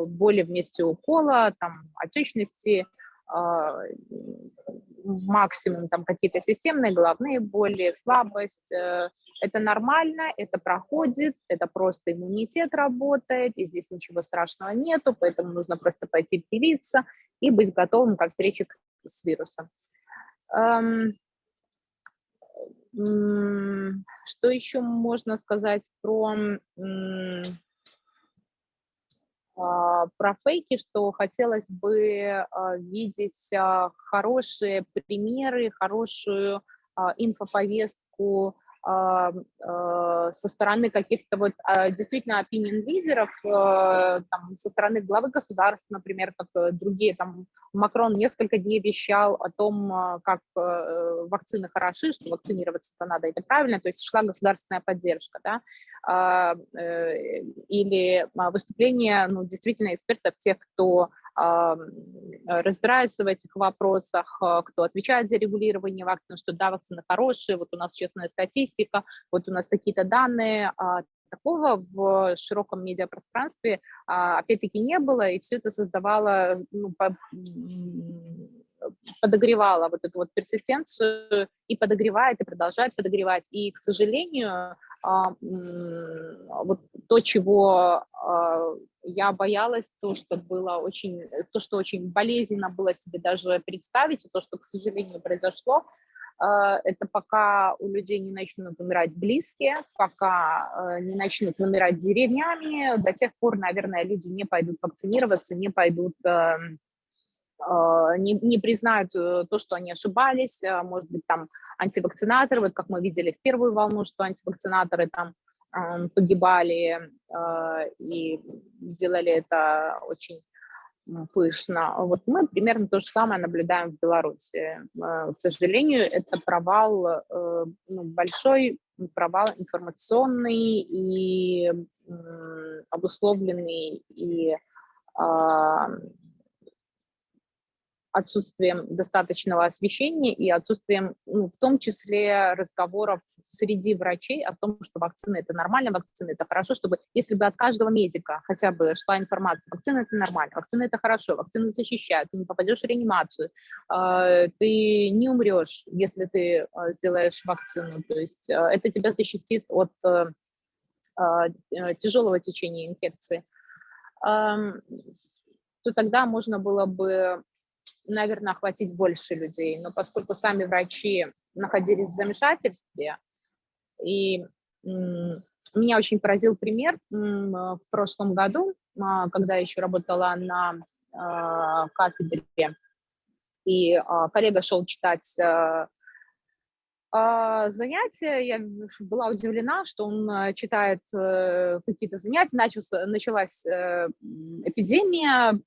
боли вместе укола, там, отечности, максимум там какие-то системные головные боли, слабость. Э, это нормально, это проходит, это просто иммунитет работает, и здесь ничего страшного нету, поэтому нужно просто пойти привиться и быть готовым ко встрече с вирусом. Что еще можно сказать про а, про фейки, что хотелось бы а, видеть а, хорошие примеры, хорошую инфоповестку со стороны каких-то вот действительно opinion лидеров, там, со стороны главы государства, например, как э, другие, там, Макрон несколько дней вещал о том, как э, вакцины хороши, что вакцинироваться-то надо, это правильно, то есть шла государственная поддержка, да, а, э, или а, выступления ну, действительно экспертов, тех, кто а, разбирается в этих вопросах, кто отвечает за регулирование вакцин, что да, вакцины хорошие, вот у нас честная статистика, вот у нас такие-то данные, такого в широком медиапространстве опять-таки не было, и все это создавало, ну, подогревало вот эту вот персистенцию и подогревает, и продолжает подогревать. И, к сожалению, а, вот то, чего а, я боялась, то, что было очень, то, что очень болезненно было себе даже представить, и то, что, к сожалению, произошло, а, это пока у людей не начнут умирать близкие, пока не начнут вымирать деревнями, до тех пор, наверное, люди не пойдут вакцинироваться, не пойдут эм, не, не признают э, то, что они ошибались, может быть, там антивакцинаторы, вот как мы видели в первую волну, что антивакцинаторы там погибали а, и делали это очень пышно. Вот мы примерно то же самое наблюдаем в Беларуси. К сожалению, это провал, э, ну, большой провал информационный и обусловленный и отсутствием достаточного освещения и отсутствием, ну, в том числе, разговоров среди врачей о том, что вакцина – это нормально, вакцина – это хорошо, чтобы, если бы от каждого медика хотя бы шла информация, вакцина – это нормально, вакцина – это хорошо, вакцина защищает, ты не попадешь в реанимацию, а, ты не умрешь, если ты а, сделаешь вакцину, то есть а, это тебя защитит от тяжелого течения инфекции, то тогда можно было бы наверное, охватить больше людей. Но поскольку сами врачи находились в замешательстве, и меня очень поразил пример в прошлом году, а, когда я еще работала на а, кафедре, и а, коллега шел читать занятия, я была удивлена, что он читает э, какие-то занятия, начался, началась э, эпидемия,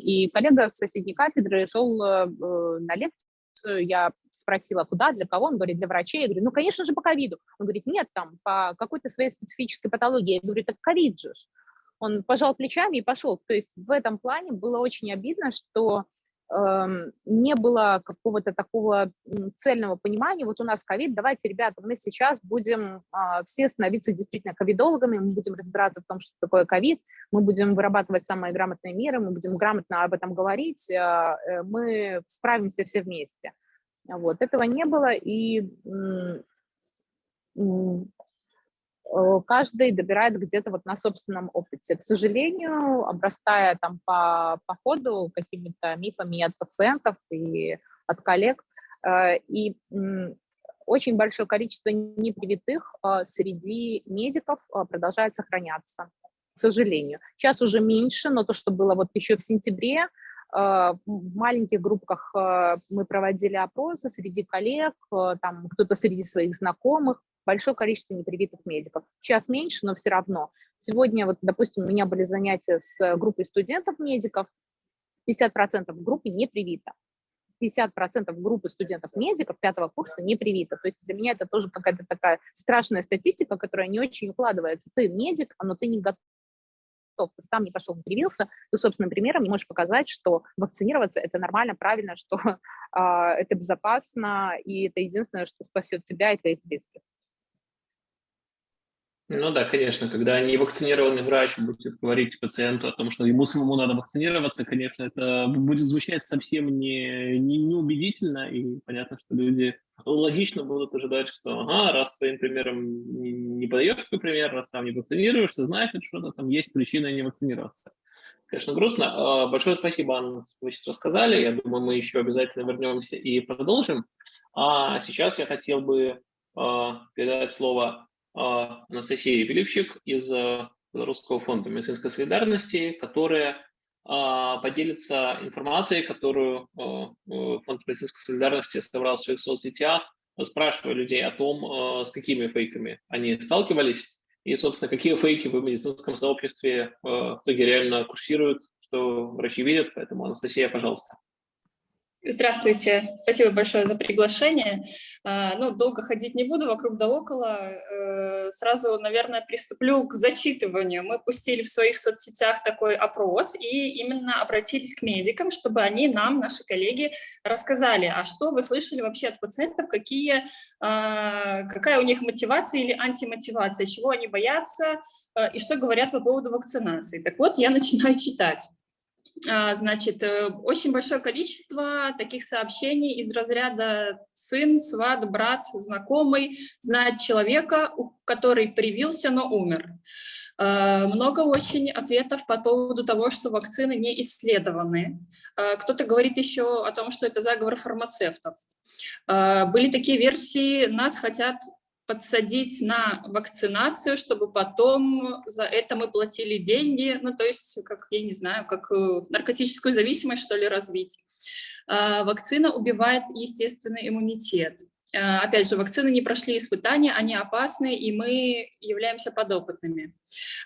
и коллега с соседней кафедры шел э, на лекцию, я спросила, куда, для кого, он говорит, для врачей, я говорю, ну, конечно же, по ковиду, он говорит, нет, там, по какой-то своей специфической патологии, я говорю, так ковид же, он пожал плечами и пошел, то есть в этом плане было очень обидно, что не было какого-то такого цельного понимания, вот у нас ковид, давайте, ребята, мы сейчас будем а, все становиться действительно ковидологами, мы будем разбираться в том, что такое ковид, мы будем вырабатывать самые грамотные меры, мы будем грамотно об этом говорить, а, э, мы справимся все вместе. Вот, этого не было, и каждый добирает где-то вот на собственном опыте. К сожалению, обрастая там по, по ходу какими-то мифами от пациентов и от коллег, э, и очень большое количество непривитых э, среди медиков продолжает сохраняться, к сожалению. Сейчас уже меньше, но то, что было вот еще в сентябре, в маленьких группках мы проводили опросы среди коллег, там кто-то среди своих знакомых, большое количество непривитых медиков. Сейчас меньше, но все равно. Сегодня, вот, допустим, у меня были занятия с группой студентов-медиков, 50% группы не привито. 50% группы студентов-медиков пятого курса не привито. То есть для меня это тоже какая-то такая страшная статистика, которая не очень укладывается. Ты медик, но ты не готов ты сам не пошел, не привился, ты собственным примером не можешь показать, что вакцинироваться – это нормально, правильно, что э, (laughs) это безопасно, и это единственное, что спасет тебя и твоих близких. Ну да, конечно, когда невакцинированный врач будет говорить пациенту о том, что ему самому надо вакцинироваться, конечно, это будет звучать совсем не, не, неубедительно, и понятно, что люди логично будут ожидать, что ага, раз своим примером не, не подаешь свой пример, раз сам не вакцинируешься, значит, что-то там есть причина не вакцинироваться. Конечно, грустно. А, большое спасибо, Анна, вы сейчас рассказали. Я думаю, мы еще обязательно вернемся и продолжим. А сейчас я хотел бы а, передать слово а, Анастасия Филипчик из э, Белорусского фонда медицинской солидарности, которая а, поделится информацией, которую э, фонд медицинской солидарности собрал в своих соцсетях, спрашивая людей о том, э, с какими фейками они сталкивались, и, собственно, какие фейки в медицинском сообществе в итоге реально курсируют, что врачи видят. Поэтому, Анастасия, пожалуйста. Здравствуйте, спасибо большое за приглашение. А, ну, долго ходить не буду, вокруг да около. Э, сразу, наверное, приступлю к зачитыванию. Мы пустили в своих соцсетях такой опрос и именно обратились к медикам, чтобы они нам, наши коллеги, рассказали, а что вы слышали вообще от пациентов, какие, а, какая у них мотивация или антимотивация, чего они боятся э, и что говорят по поводу вакцинации. Так вот, я начинаю читать. А, значит, э, очень большое количество таких сообщений из разряда сын, сват, брат, знакомый, знает человека, который привился, но умер. А, много очень ответов по поводу того, что вакцины не исследованы. А, кто-то говорит еще о том, что это заговор фармацевтов. Были такие версии, нас хотят подсадить на вакцинацию, чтобы потом за это мы платили деньги, ну, то есть, как, я не знаю, как э, наркотическую зависимость, что ли, развить. А, вакцина убивает естественный иммунитет. А, опять же, вакцины не прошли испытания, они опасны, и мы являемся подопытными.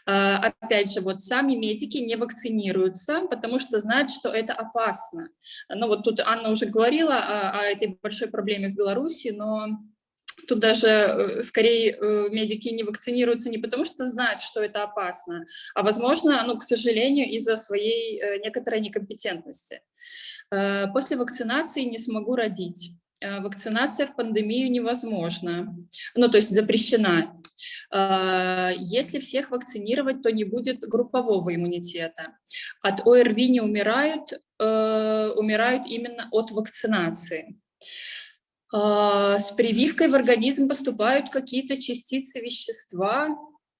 А, опять же, вот сами медики не вакцинируются, потому что знают, что это опасно. Ну вот тут Анна уже говорила о, о этой большой проблеме в Беларуси, но Тут даже э, скорее э, медики не вакцинируются не потому, что знают, что это опасно, а, возможно, ну, к сожалению, из-за своей э, некоторой некомпетентности. После вакцинации не смогу родить. Вакцинация в пандемию невозможна, ну, то есть запрещена. Если всех вакцинировать, то не будет группового иммунитета. От ОРВИ не умирают, умирают именно от вакцинации. А, с прививкой в организм поступают какие-то частицы вещества,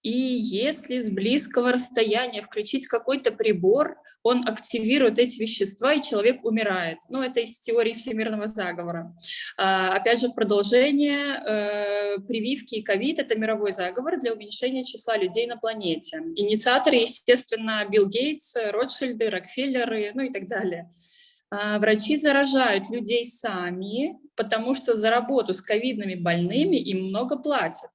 и если с близкого расстояния включить какой-то прибор, он активирует эти вещества, и человек умирает. Ну, это из теории всемирного заговора. А, опять же, продолжение, э, прививки и ковид – это мировой заговор для уменьшения числа людей на планете. Инициаторы, естественно, Билл Гейтс, Ротшильды, Рокфеллеры, ну и так далее. А, врачи заражают людей сами, потому что за работу с ковидными больными им много платят.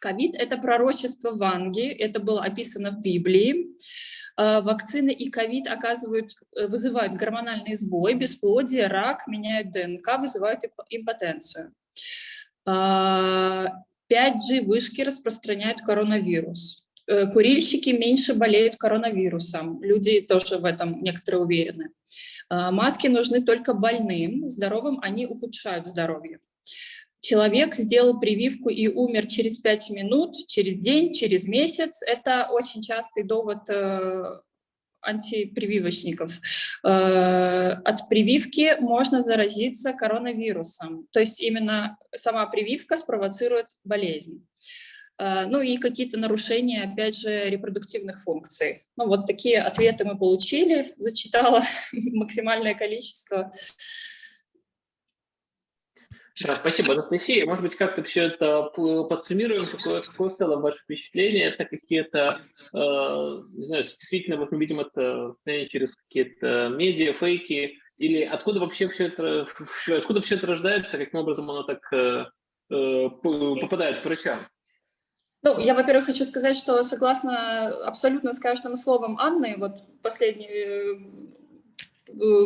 Ковид – это пророчество Ванги, это было описано в Библии. А, вакцины и ковид э, вызывают гормональный сбой, бесплодие, рак, меняют ДНК, вызывают импотенцию. 5G а, распространяют коронавирус. Э, курильщики меньше болеют коронавирусом, люди тоже в этом некоторые уверены. А, маски нужны только больным, здоровым они ухудшают здоровье. Человек сделал прививку и умер через 5 минут, через день, через месяц. Это очень частый довод э, антипрививочников. Э, от прививки можно заразиться коронавирусом. То есть именно сама прививка спровоцирует болезнь. А, ну и какие-то нарушения, опять же, репродуктивных функций. Ну вот такие ответы мы получили, (laughs) зачитала (laughs) максимальное количество. Спасибо, Анастасия. Может быть, как-то все это подсуммируем, какое, какое в целом ваше впечатление? Это какие-то, э, не знаю, действительно, вот мы видим это через какие-то медиа, фейки, или откуда вообще все это, откуда все это рождается, каким образом оно так э, э, попадают к врачам? Ну, я, во-первых, хочу сказать, что согласна абсолютно с каждым словом Анны, вот последний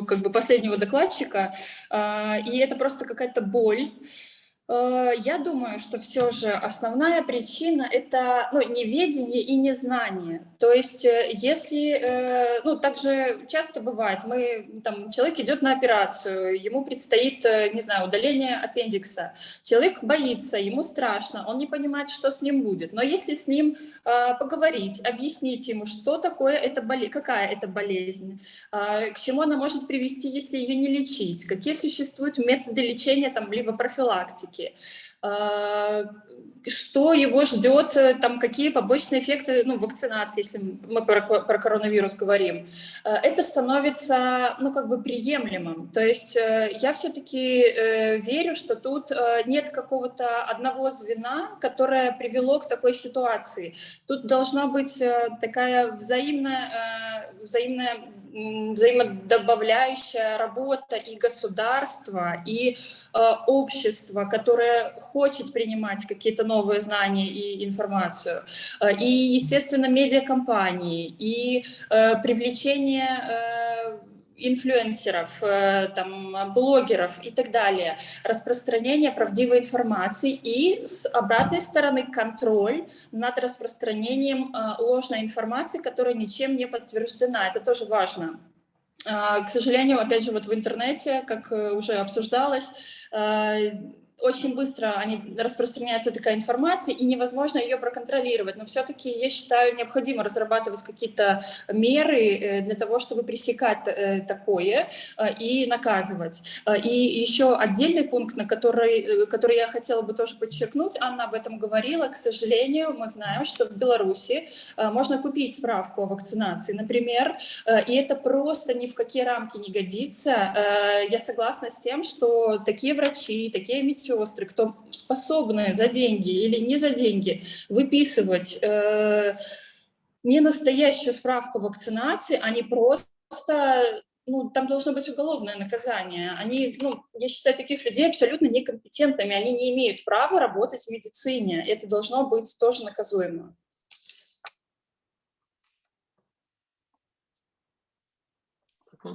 как бы последнего докладчика, и это просто какая-то боль, Э, я думаю, что все же основная причина – это ну, неведение и незнание. То есть э, если, э, ну, также часто бывает, мы, там, человек идет на операцию, ему предстоит, не знаю, удаление аппендикса. Человек боится, ему страшно, он не понимает, что с ним будет. Но если с ним поговорить, объяснить ему, что такое это болезнь, какая это болезнь, к чему она может привести, если ее не лечить, какие существуют методы лечения, там, либо профилактики, риски, а, что его ждет, э, там, какие побочные эффекты ну, вакцинации, если мы про, про коронавирус говорим, а, это становится ну, как бы приемлемым. То есть э, я все-таки э, верю, что тут нет какого-то одного звена, которое привело к такой ситуации. Тут должна быть такая взаимная, взаимная взаимодобавляющая работа и государства, и э, общества, которое хочет принимать какие-то новые знания и информацию, э, и, естественно, медиакомпании, и э, привлечение э, инфлюенсеров, э, там, блогеров и так далее, распространение правдивой информации и с обратной стороны контроль над распространением э, ложной информации, которая ничем не подтверждена. Это тоже важно. Э, к сожалению, опять же, вот в интернете, как уже обсуждалось, очень быстро они, распространяется такая информация, и невозможно ее проконтролировать. Но все-таки, я считаю, необходимо разрабатывать какие-то меры э, для того, чтобы пресекать э, такое э, и наказывать. И еще отдельный пункт, на который, который я хотела бы тоже подчеркнуть, Анна об этом говорила, к сожалению, мы знаем, что в Беларуси можно купить справку о вакцинации, например, и это просто ни в какие рамки не годится. Я согласна с тем, что такие врачи, такие медицинские медсестры, кто способны за деньги или не за деньги выписывать э, не настоящую справку вакцинации, они просто ну, там должно быть уголовное наказание. Они, ну, я считаю таких людей абсолютно некомпетентными, они не имеют права работать в медицине. Это должно быть тоже наказуемо. Э,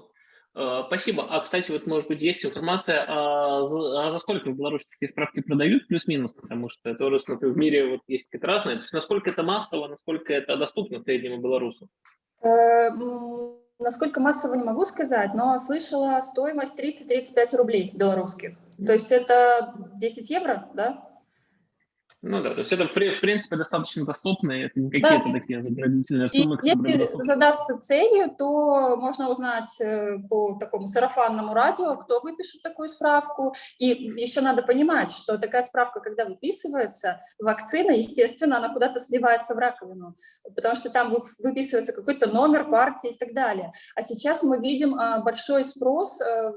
спасибо. А, кстати, вот, может быть, есть информация, а за, а за сколько в Беларуси такие справки продают, плюс-минус, потому что я тоже смотрю, в мире вот есть какие-то разные. То есть насколько это массово, насколько это доступно среднему белорусу? Э, насколько массово не могу сказать, но слышала стоимость 30-35 рублей белорусских. То есть это 10 евро, да? Ну да, то есть это в принципе достаточно доступно, это не какие-то да. такие заградительные суммы. И если задаться целью, то можно узнать э, по такому сарафанному радио, кто выпишет такую справку. И еще надо понимать, что такая справка, когда выписывается, вакцина, естественно, она куда-то сливается в раковину, потому что там выписывается какой-то номер партии и так далее. А сейчас мы видим а, большой спрос, э,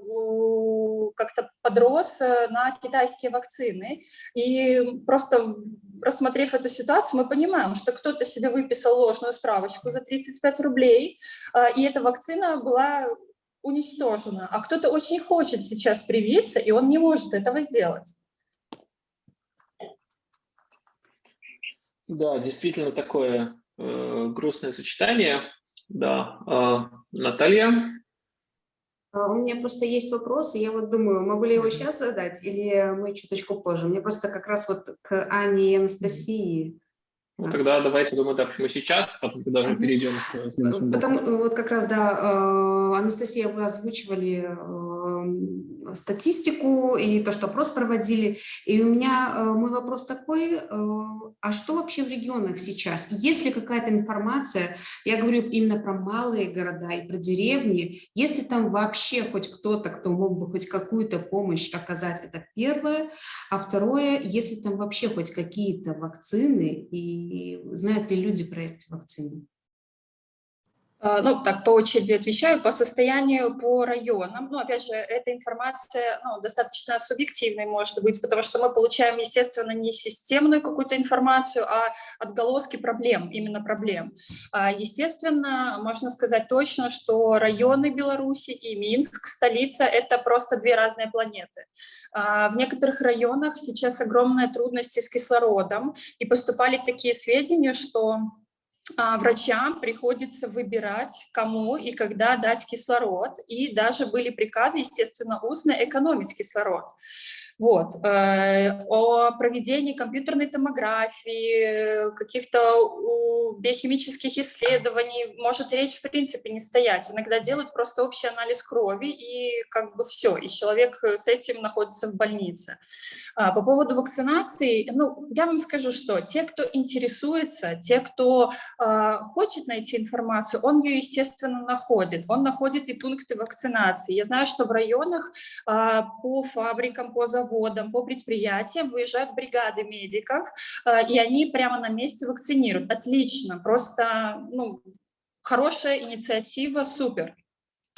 как-то подрос э, на китайские вакцины, и просто рассмотрев эту ситуацию, мы понимаем, что кто-то себе выписал ложную справочку за 35 рублей, а, и эта вакцина была уничтожена, а кто-то очень хочет сейчас привиться, и он не может этого сделать. Да, действительно такое э, грустное сочетание. Да, э, Наталья. А, у меня просто есть вопросы, я вот думаю, могу ли его сейчас задать или мы чуточку позже? Мне просто как раз вот к Ане и Анастасии. Ну, тогда давайте, думаю, так, мы сейчас, а потом тогда мы перейдем к следующему Потому, вот как раз, да, э, Анастасия, вы озвучивали э, статистику и то, что опрос проводили. И у меня э, мой вопрос такой, а что вообще в регионах сейчас? Есть ли какая-то информация, я говорю именно про малые города и про деревни, есть ли там вообще хоть кто-то, кто мог бы хоть какую-то помощь оказать, это первое. А второе, есть ли там вообще хоть какие-то вакцины и знают ли люди про эти вакцины? А, ну, так, по очереди отвечаю, по состоянию по районам. Ну, опять же, эта информация ну, достаточно субъективной может быть, потому что мы получаем, естественно, не системную какую-то информацию, а отголоски проблем, именно проблем. А, естественно, можно сказать точно, что районы Беларуси и Минск, столица, это просто две разные планеты. А, в некоторых районах сейчас огромные трудности с кислородом, и поступали такие сведения, что врачам приходится выбирать, кому и когда дать кислород, и даже были приказы, естественно, устно экономить кислород. Вот. Э, о проведении компьютерной томографии, каких-то биохимических исследований может речь в принципе не стоять. Иногда делают просто общий анализ крови, и как бы все, и человек с этим находится в больнице. А, по поводу вакцинации, ну, я вам скажу, что те, кто интересуется, те, кто э, хочет найти информацию, он ее, естественно, находит. Он находит и пункты вакцинации. Я знаю, что в районах э, по фабрикам, по заводам, заводам, по предприятиям выезжают бригады медиков, э, и они прямо на месте вакцинируют. Отлично, просто ну, хорошая инициатива, супер.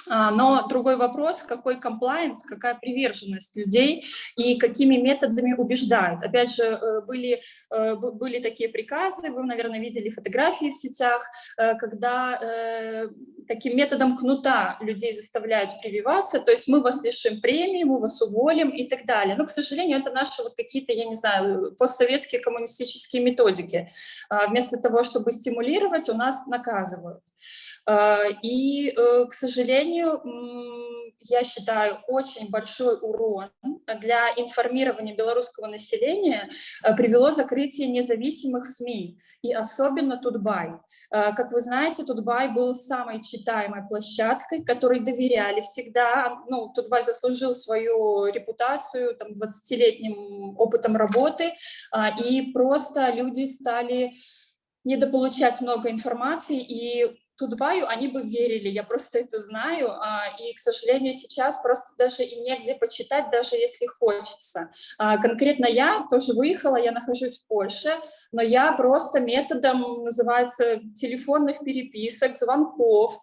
А, но другой вопрос, какой комплайенс, какая приверженность людей и какими методами убеждают. Опять же, э, были, э, были такие приказы, вы, наверное, видели фотографии в сетях, э, когда таким методом кнута людей заставляют прививаться, то есть мы вас лишим премии, мы вас уволим и так далее. Но, к сожалению, это наши вот какие-то, я не знаю, постсоветские коммунистические методики. А, вместо того, чтобы стимулировать, у нас наказывают. А, и, к сожалению, сожалению, я считаю, очень большой урон для информирования белорусского населения э, привело закрытие независимых СМИ, и особенно Тутбай. Э, как вы знаете, Тутбай был самой читаемой площадкой, которой доверяли всегда. Ну, Тутбай заслужил свою репутацию там, 20-летним опытом работы, а, и просто люди стали недополучать много информации, и Тутбаю они бы верили, я просто это знаю, а, и, к сожалению, сейчас просто даже и негде почитать, даже если хочется. А, конкретно я тоже выехала, я нахожусь в Польше, но я просто методом, называется, телефонных переписок, звонков,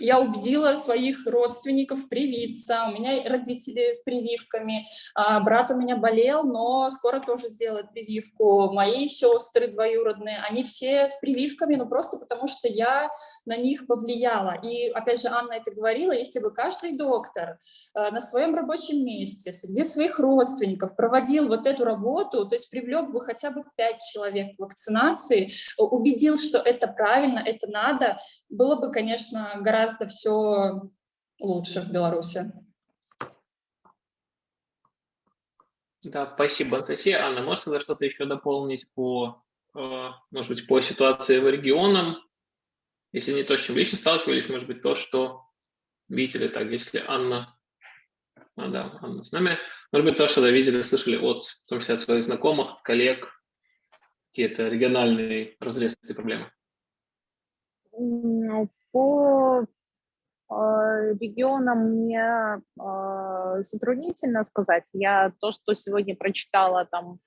я убедила своих родственников привиться, у меня родители с прививками, а, брат у меня болел, но скоро тоже сделает прививку, мои сестры двоюродные, они все с прививками, но просто потому что я на них повлияла. И опять же, Анна это говорила, если бы каждый доктор а, на своем рабочем месте, среди своих родственников проводил вот эту работу, то есть привлек бы хотя бы пять человек к вакцинации, убедил, что это правильно, это надо, было бы, конечно, гораздо гораздо все лучше в Беларуси. Да, спасибо, Анастасия. Анна, можете что-то еще дополнить по, э, может быть, по ситуации в регионам? Если не то, с чем лично сталкивались, может быть, то, что видели, так, если Анна, а, да, Анна с нами, может быть, то, что да, видели, слышали от, в том числе от своих знакомых, коллег, какие-то региональные разрезы этой проблемы? Ну, по регионам мне а, затруднительно сказать. Я то, что сегодня прочитала там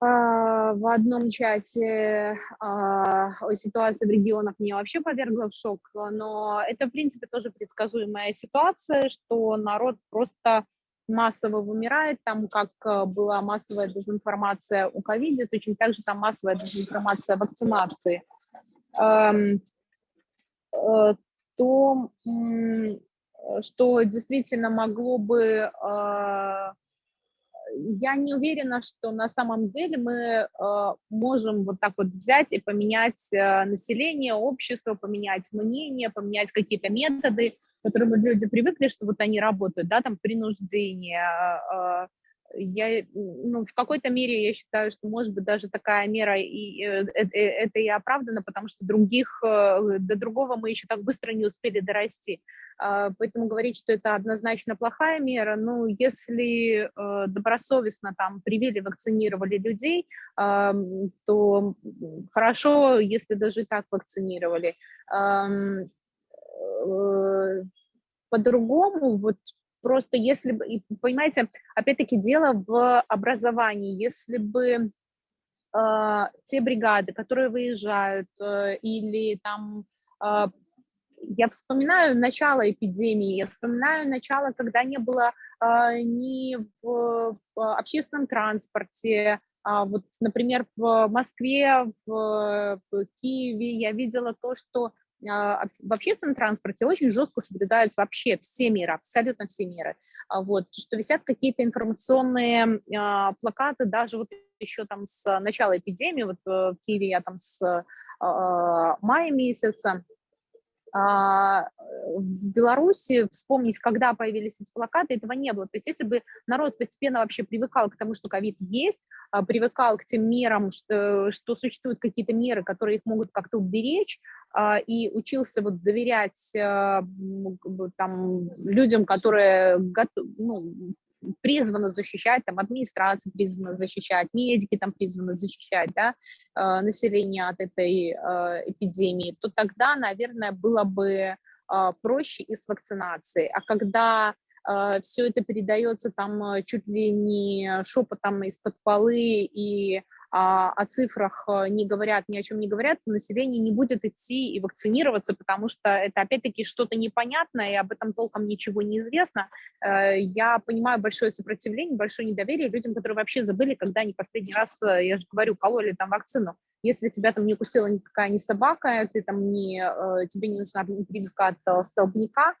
а, в одном чате о ситуации в регионах меня вообще повергло в шок, но это, в принципе, тоже предсказуемая ситуация, что народ просто массово вымирает, там как была массовая дезинформация у ковиде, точно так же там массовая дезинформация вакцинации э, то, что действительно могло бы... А, я не уверена, что на самом деле мы а, можем вот так вот взять и поменять а, население, общество, поменять мнение, поменять какие-то методы, к которым люди привыкли, что вот они работают, да, там принуждение, я, ну, в какой-то мере я считаю, что, может быть, даже такая мера, и, э, э, э, это и оправдано, потому что других, до другого мы еще так быстро не успели дорасти. А, поэтому говорить, что это однозначно плохая мера, ну, если добросовестно там привили, вакцинировали людей, то хорошо, если даже так вакцинировали. По-другому, вот Просто если бы, понимаете, опять-таки дело в образовании. Если бы э, те бригады, которые выезжают, э, или там э, я вспоминаю начало эпидемии, я вспоминаю начало, когда не было ни в общественном транспорте, а вот, например, в Москве, в Киеве я видела то, что в общественном транспорте очень жестко соблюдаются вообще все меры, абсолютно все меры. А вот, что висят какие-то информационные а, плакаты, даже вот еще там с начала эпидемии, вот в Киеве я там с а, мая месяца, а, в Беларуси вспомнить, когда появились эти плакаты, этого не было. То есть если бы народ постепенно вообще привыкал к тому, что ковид есть, а, привыкал к тем мерам, что, что существуют какие-то меры, которые их могут как-то уберечь, а, и учился вот доверять там, людям, которые ну, призвана защищать, там, администрация призвана защищать, медики там призваны защищать, да, э, население от этой э, эпидемии, то тогда, наверное, было бы э, проще и с вакцинацией. А когда все это передается там чуть ли не шепотом из-под полы и о цифрах э, не говорят, ни о чем не говорят, население не будет идти и вакцинироваться, потому что это опять-таки что-то непонятное, и об этом толком ничего не известно. Э, я понимаю большое сопротивление, большое недоверие людям, которые вообще забыли, когда они последний раз, э, я же говорю, кололи там вакцину. Если тебя там не укусила никакая не собака, ты там не, тебе не нужна прививка от столбняка,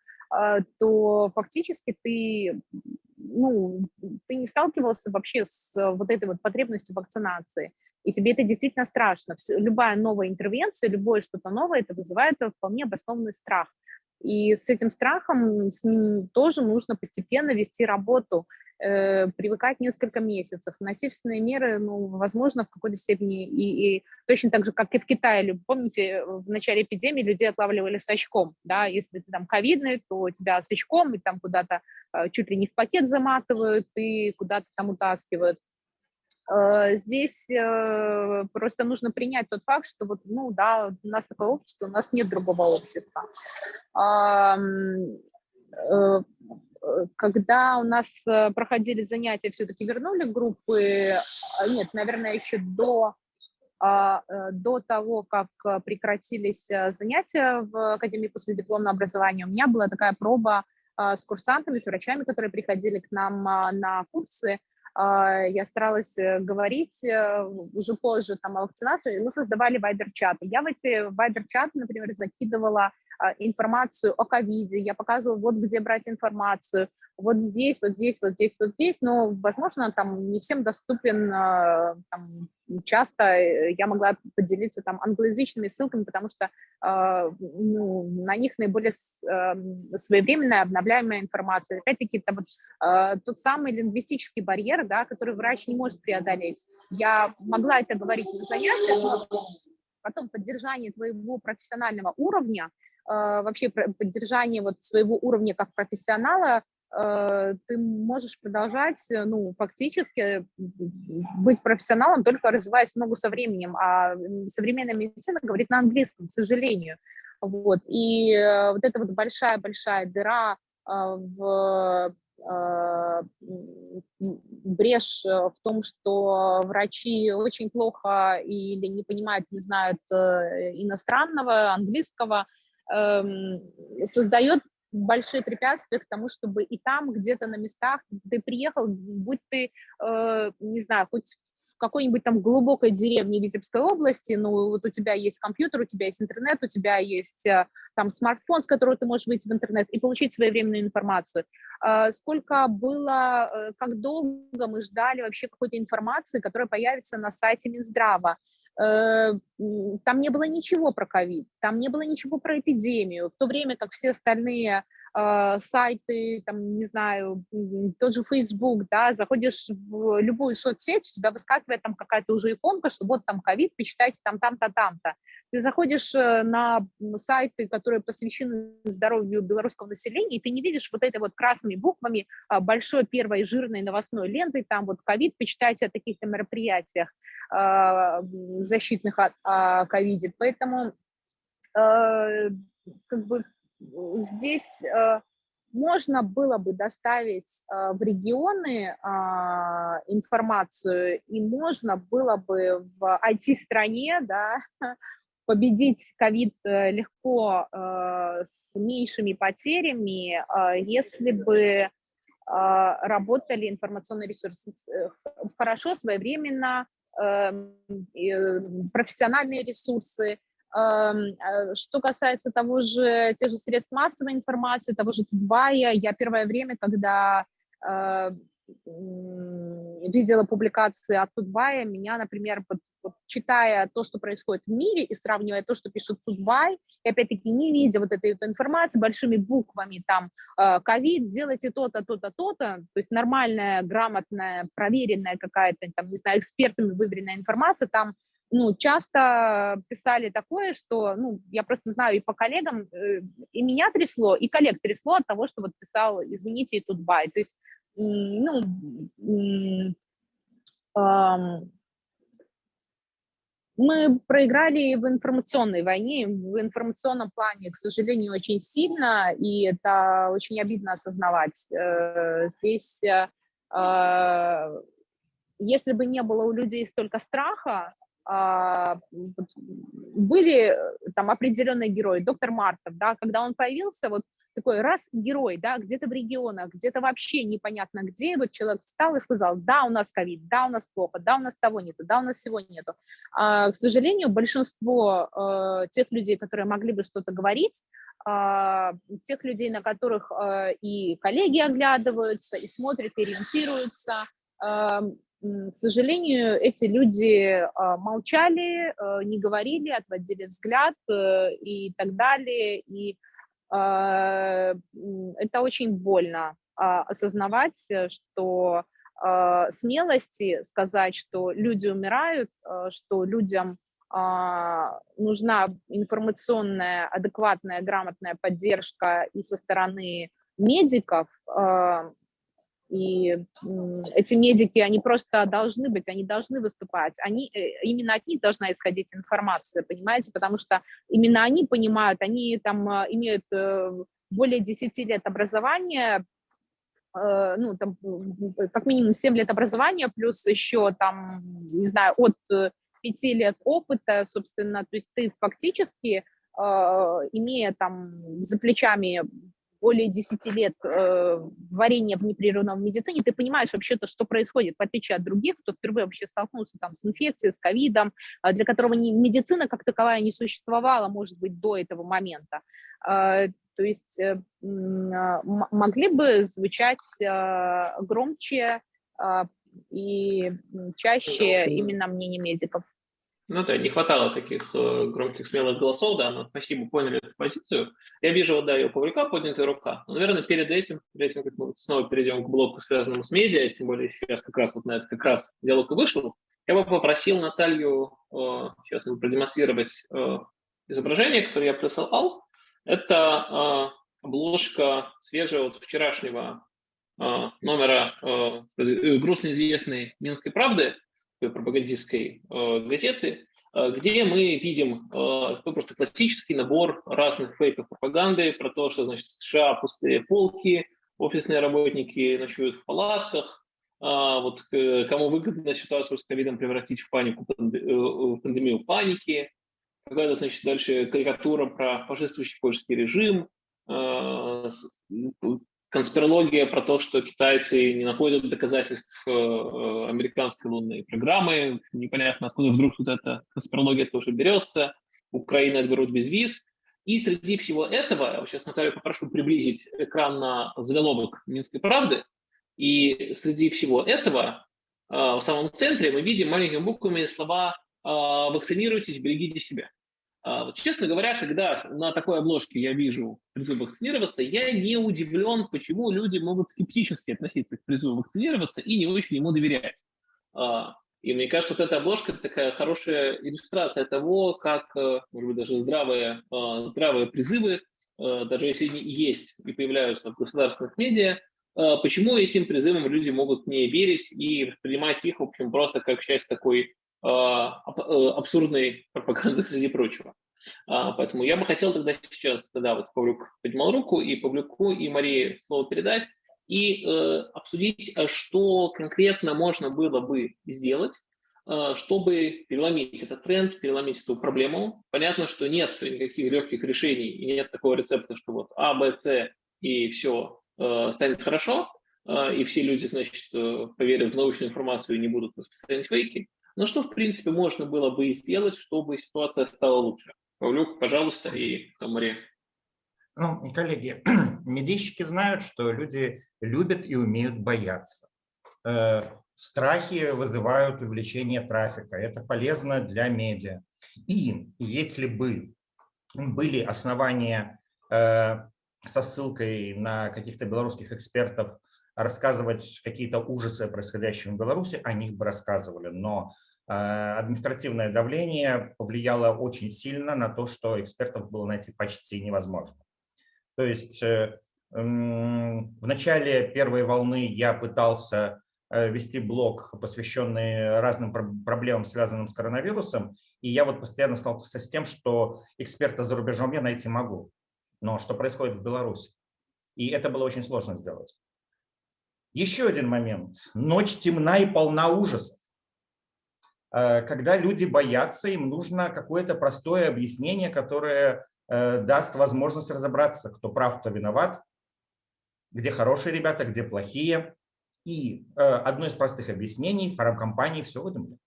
то фактически ты ну, ты не сталкивался вообще с э, вот этой вот потребностью вакцинации, и тебе это действительно страшно. Любая новая интервенция, любое что-то новое, это вызывает вполне обоснованный страх. И с этим страхом, с ним тоже нужно постепенно вести работу, э, привыкать несколько месяцев. Насильственные меры, ну, возможно, в какой-то степени, и, и точно так же, как и в Китае, помните, в начале эпидемии людей отлавливали с очком, да, если ты там ковидный, то тебя с очком и там куда-то э, чуть ли не в пакет заматывают и куда-то там утаскивают. Э, здесь просто нужно принять тот факт, что вот, ну да, у нас такое общество, у нас нет другого общества. Э, когда у нас проходили занятия, все-таки вернули группы, нет, наверное, еще до, до того, как прекратились занятия в Академии последипломного образования, у меня была такая проба с курсантами, с врачами, которые приходили к нам на курсы, а, я старалась э, говорить э, уже позже там, о вакцинации, мы создавали вайбер-чаты. Я в эти вайбер-чаты, например, закидывала а, информацию о ковиде, я показывала, вот где брать информацию, вот здесь, вот здесь, вот здесь, вот здесь, но, возможно, там не всем доступен, а, там, часто э, я могла поделиться там англоязычными ссылками, потому что э, ну, на них наиболее своевременная обновляемая информация. Опять-таки, это вот тот самый лингвистический барьер, да, который врач не может преодолеть. Я могла это говорить на занятиях, но потом поддержание твоего профессионального уровня, вообще поддержание вот своего уровня как профессионала Э, ты можешь продолжать, э, ну, фактически быть профессионалом, только развиваясь много со временем, а современная медицина говорит на английском, к сожалению. Вот. И э, вот эта вот большая-большая дыра в брешь в том, что врачи очень плохо или не понимают, не знают иностранного, английского, создает большие препятствия к тому, чтобы и там, где-то на местах, ты приехал, будь ты, э, не знаю, хоть в какой-нибудь там глубокой деревне Витебской области, ну, вот у тебя есть компьютер, у тебя есть интернет, у тебя есть э, там смартфон, с которого ты можешь выйти в интернет и получить своевременную информацию. Э, сколько было, как долго мы ждали вообще какой-то информации, которая появится на сайте Минздрава, там не было ничего про ковид, там не было ничего про эпидемию, в то время как все остальные э, сайты, там, не знаю, тот же Facebook, да, заходишь в любую соцсеть, у тебя выскакивает там какая-то уже иконка, что вот там ковид, почитайте там, там-то, там-то. Ты заходишь э, на сайты, которые посвящены здоровью белорусского населения, и ты не видишь вот этой вот красными буквами а, большой первой жирной новостной лентой, там вот ковид, почитайте о таких-то мероприятиях а, защитных о ковиде. Поэтому э, как бы здесь э, можно было бы доставить в регионы а, информацию, и можно было бы в IT-стране, да, (laughs) победить ковид легко с меньшими потерями, если бы работали информационные ресурсы хорошо, своевременно, эм, профессиональные ресурсы, э, что касается того же, тех же средств массовой информации, того же Тутбая, я первое время, когда э, видела публикации от Тутбая, меня, например, читая то, что происходит в мире, и сравнивая то, что пишет Тутбай, и опять-таки не видя вот этой вот информации большими буквами, там, э, ковид, делайте то-то, то-то, то-то, то есть нормальная, грамотная, проверенная какая-то, там, не знаю, экспертами выверенная информация, там ну, часто писали такое, что, ну, я просто знаю и по коллегам, э, и меня трясло, и коллег трясло от того, что вот писал, извините, и тут бай. То есть, ну, мы проиграли в информационной войне, в информационном плане, к сожалению, очень сильно, и это очень обидно осознавать. Э, здесь, э, если бы не было у людей столько страха, были там определенные герои, доктор Мартов, да, когда он появился, вот такой раз герой, да, где-то в регионах, где-то вообще непонятно где, вот человек встал и сказал, да, у нас ковид, да, у нас плохо, да, у нас того нету, да, у нас всего нету. А, к сожалению, большинство э, тех людей, которые могли бы что-то говорить, э, тех людей, на которых э, и коллеги оглядываются, и смотрят, и ориентируются, э, к сожалению, эти люди а, молчали, а, не говорили, отводили взгляд э, и так далее. И а, это очень больно осознавать, что смелости сказать, что люди умирают, что людям нужна информационная, адекватная, грамотная поддержка и со стороны медиков, и эти медики, они просто должны быть, они должны выступать. Они, э, именно от них должна исходить информация, понимаете? Потому что именно они понимают, они там а, имеют э, более 10 лет образования, э, ну, там, как минимум 7 лет образования, плюс еще там, не знаю, от 5 лет опыта, собственно, то есть ты фактически, имея там за плечами более 10 лет э, варения в непрерывном медицине, ты понимаешь вообще-то, что происходит, в отличие от других, кто впервые вообще столкнулся там с инфекцией, с ковидом, э, для которого не, медицина как таковая не существовала, может быть, до этого момента. Э, то есть э, э, могли бы звучать э, громче э, и чаще именно мнение медиков. Ну да, не хватало таких э, громких, смелых голосов, да, но спасибо, поняли эту позицию. Я вижу, вот, да, ее Павлюка поднятая рука. Но, наверное, перед этим, перед этим, как мы снова перейдем к блоку, связанному с медиа, тем более сейчас как раз вот на это как раз диалог и вышел, я бы попросил Наталью э, сейчас продемонстрировать э, изображение, которое я присылал. Это э, обложка свежего вот вчерашнего э, номера э грустно известной «Минской правды», пропагандистской э, газеты, э, где мы видим э, просто классический набор разных фейков пропаганды про то, что значит США пустые полки, офисные работники ночуют в палатках, а вот кому выгодно ситуацию с ковидом превратить в панику, в пандемию паники, какая-то, значит, дальше карикатура про фашистующий польский режим, конспирология про то, что китайцы не находят доказательств э, э, американской лунной программы, непонятно, откуда вдруг тут эта конспирология тоже берется, Украина отберут без виз. И среди всего этого, сейчас Наталью попрошу приблизить экран на заголовок Минской правды, и среди всего этого э, в самом центре мы видим маленькими буквами слова «вакцинируйтесь, берегите себя». А, вот, честно говоря, когда на такой обложке я вижу призыв вакцинироваться, я не удивлен, почему люди могут скептически относиться к призыву вакцинироваться и не очень ему доверять. А, и мне кажется, вот эта обложка такая хорошая иллюстрация того, как, э, может быть, даже здравые, а, здравые призывы, э, даже если они есть и появляются в государственных медиа, почему этим призывам люди могут не верить и воспринимать их, в общем, просто как часть такой абсурдной пропаганды (laughs) среди прочего. А, поэтому я бы хотел тогда сейчас, тогда вот Павлюк поднимал руку, и Павлюку, и Марии слово передать, и э, обсудить, а что конкретно можно было бы сделать э, чтобы переломить этот тренд, переломить эту проблему. Понятно, что нет никаких легких решений, и нет такого рецепта, что вот А, Б, С и все э, станет хорошо, и все люди, значит, поверят в научную информацию и не будут распространять фейки. Но что, в принципе, можно было бы сделать, чтобы ситуация стала лучше? Павлюк, пожалуйста, и потом Мария. Ну, коллеги, (clears throat) медийщики знают, что люди любят и умеют бояться. Э, страхи вызывают увеличение трафика. Это полезно для медиа. И если бы были основания э, со ссылкой на каких-то белорусских экспертов рассказывать какие-то ужасы, происходящие в Беларуси, о них бы рассказывали. Но э, административное давление повлияло очень сильно на то, что экспертов было найти почти невозможно. То есть э, в начале первой волны я пытался э, вести блог, посвященный разным проблемам, связанным с коронавирусом, и я вот постоянно сталкивался с тем, что эксперта за рубежом я найти могу, но что происходит в Беларуси. И это было очень сложно сделать. Еще один момент. Ночь темна и полна ужасов. Э, когда люди боятся, им нужно какое-то простое объяснение, которое Э, даст возможность разобраться, кто прав, кто виноват, где хорошие ребята, где плохие. И э, одно из простых объяснений, фармкомпании все выдумали.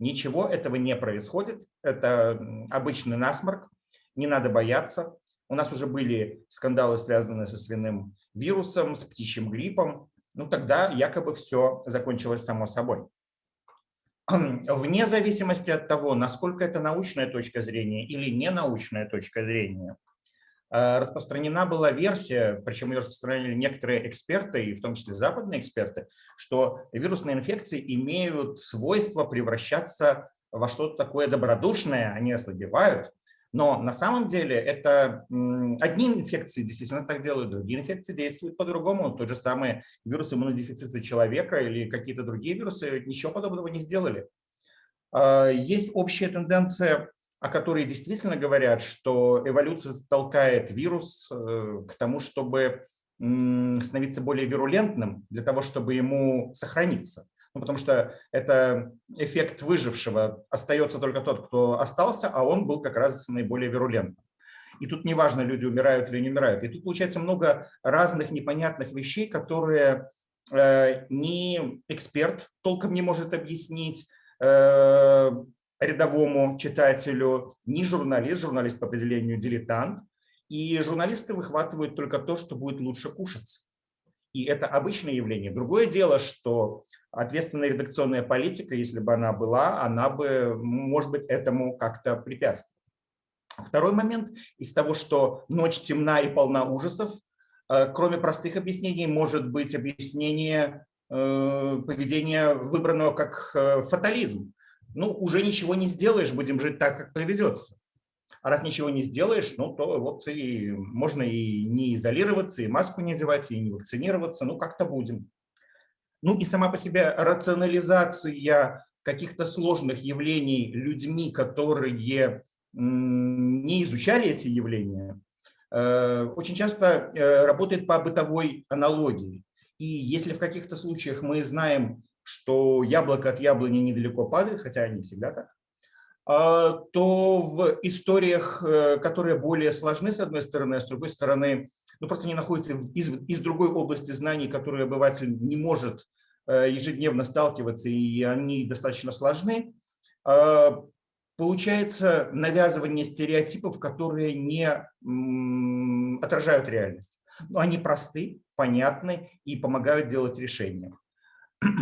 Ничего этого не происходит, это обычный насморк, не надо бояться. У нас уже были скандалы, связанные со свиным вирусом, с птичьим гриппом. Ну тогда якобы все закончилось само собой. (clears throat) вне зависимости от того, насколько это научная точка зрения или не научная точка зрения, э, распространена была версия, причем ее распространяли некоторые эксперты, и в том числе западные эксперты, что вирусные инфекции имеют свойство превращаться во что-то такое добродушное, они ослабевают, но на самом деле это одни инфекции действительно так делают, другие инфекции действуют по-другому. Тот же самый вирус иммунодефицита человека или какие-то другие вирусы ничего подобного не сделали. А, есть общая тенденция, о которой действительно говорят, что эволюция толкает вирус э, к тому, чтобы становиться более вирулентным, для того, чтобы ему сохраниться ну, потому что это эффект выжившего. Остается только тот, кто остался, а он был как раз наиболее вирулентным. И тут неважно, люди умирают или не умирают. И тут получается много разных непонятных вещей, которые э, ни эксперт толком не может объяснить э, рядовому читателю, ни журналист, журналист по определению дилетант. И журналисты выхватывают только то, что будет лучше кушаться и это обычное явление. Другое дело, что ответственная редакционная политика, если бы она была, она бы, может быть, этому как-то препятствовала. Второй момент из того, что ночь темна и полна ужасов, э, кроме простых объяснений, может быть объяснение э, поведения выбранного как э, фатализм. Ну, уже ничего не сделаешь, будем жить так, как поведется. А раз ничего не сделаешь, ну, то вот и можно и не изолироваться, и маску не одевать, и не вакцинироваться, ну, как-то будем. Ну и сама по себе рационализация каких-то сложных явлений людьми, которые не изучали эти явления, э, очень часто э, работает по бытовой аналогии. И если в каких-то случаях мы знаем, что яблоко от яблони недалеко падает, хотя не всегда так, то в историях, э, которые более сложны, с одной стороны, а с другой стороны, ну, просто не находятся из, из другой области знаний, которые обыватель не может э, ежедневно сталкиваться, и они достаточно сложны, а, получается навязывание стереотипов, которые не отражают реальность. Но они просты, понятны и помогают делать решения. (clears throat)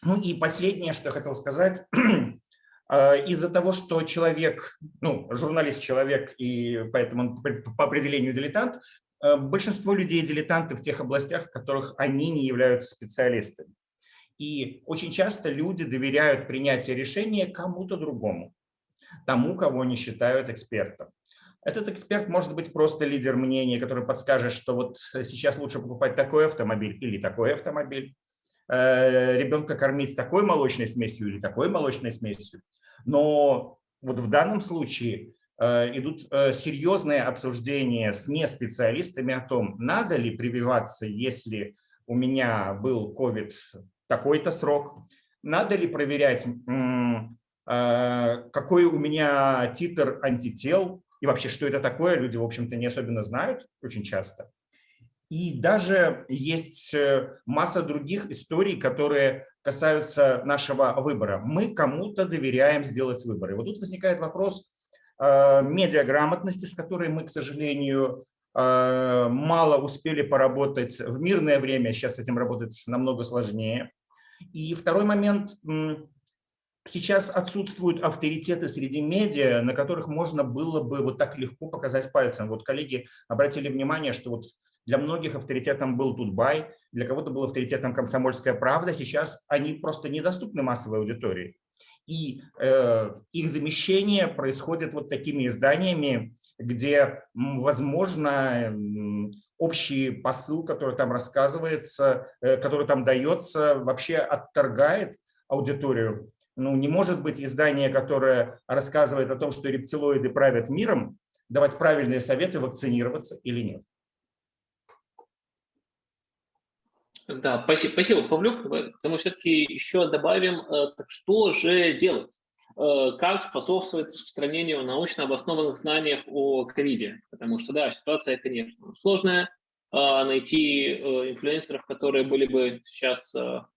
Ну и последнее, что я хотел сказать, А, (clears throat) из-за того, что человек, ну, журналист человек, и поэтому он по определению дилетант, а, большинство людей дилетанты в тех областях, в которых они не являются специалистами. И очень часто люди доверяют принятие решения кому-то другому, тому, кого они считают экспертом. Этот эксперт может быть просто лидер мнения, который подскажет, что вот сейчас лучше покупать такой автомобиль или такой автомобиль. Э, ребенка кормить такой молочной смесью или такой молочной смесью. Но вот в данном случае э, идут э, серьезные обсуждения с неспециалистами о том, надо ли прививаться, если у меня был COVID такой-то срок, надо ли проверять, какой у меня титр антител, и вообще, что это такое, люди, в общем-то, не особенно знают очень часто. И даже есть э, масса других историй, которые касаются нашего выбора. Мы кому-то доверяем сделать выбор. И вот тут возникает вопрос э, медиаграмотности, с которой мы, к сожалению, э, мало успели поработать в мирное время, сейчас с этим работать намного сложнее. И второй момент, сейчас отсутствуют авторитеты среди медиа, на которых можно было бы вот так легко показать пальцем. Вот коллеги обратили внимание, что вот для многих авторитетом был Тутбай, для кого-то был авторитетом «Комсомольская правда». Сейчас они просто недоступны массовой аудитории. И э, их замещение происходит вот такими изданиями, где, возможно, общий посыл, который там рассказывается, э, который там дается, вообще отторгает аудиторию. Ну, не может быть издание, которое рассказывает о том, что рептилоиды правят миром, давать правильные советы, вакцинироваться или нет. Да, спасибо, спасибо, Павлюк. Мы все-таки еще добавим, э, так что же делать? Э, как способствовать распространению научно обоснованных знаний о ковиде? Потому что, да, ситуация, конечно, сложная. А найти э, инфлюенсеров, которые были бы сейчас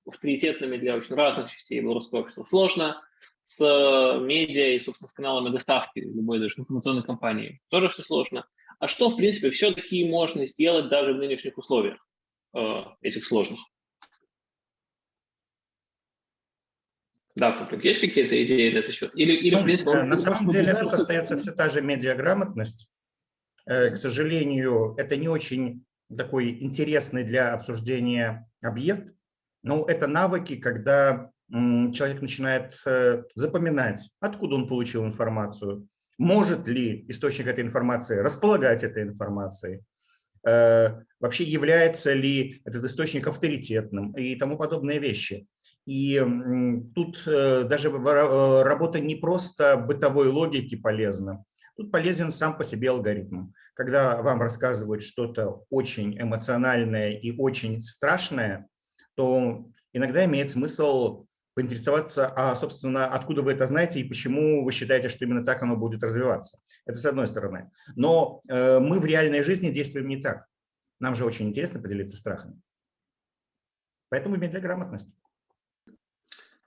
авторитетными для очень разных частей белорусского общества, сложно. С медиа и, собственно, с каналами доставки любой даже информационной компании тоже все сложно. А что, в принципе, все-таки можно сделать даже в нынешних условиях? Э, этих сложных. Да, Паблик, есть какие-то идеи на этот счет? Или, или ну, в принципе, он... На самом деле тут остается все та же медиаграмотность. Э, к сожалению, это не очень такой интересный для обсуждения объект, но это навыки, когда человек начинает э, запоминать, откуда он получил информацию, может ли источник этой информации располагать этой информацией, Э, вообще является ли этот источник авторитетным и тому подобные вещи. И тут э, даже э, работа не просто бытовой логики полезна, тут полезен сам по себе алгоритм. Когда вам рассказывают что-то очень эмоциональное и очень страшное, то иногда имеет смысл поинтересоваться, а, собственно, откуда вы это знаете и почему вы считаете, что именно так оно будет развиваться. Это с одной стороны. Но э, мы в реальной жизни действуем не так. Нам же очень интересно поделиться страхами. Поэтому медиаграмотность.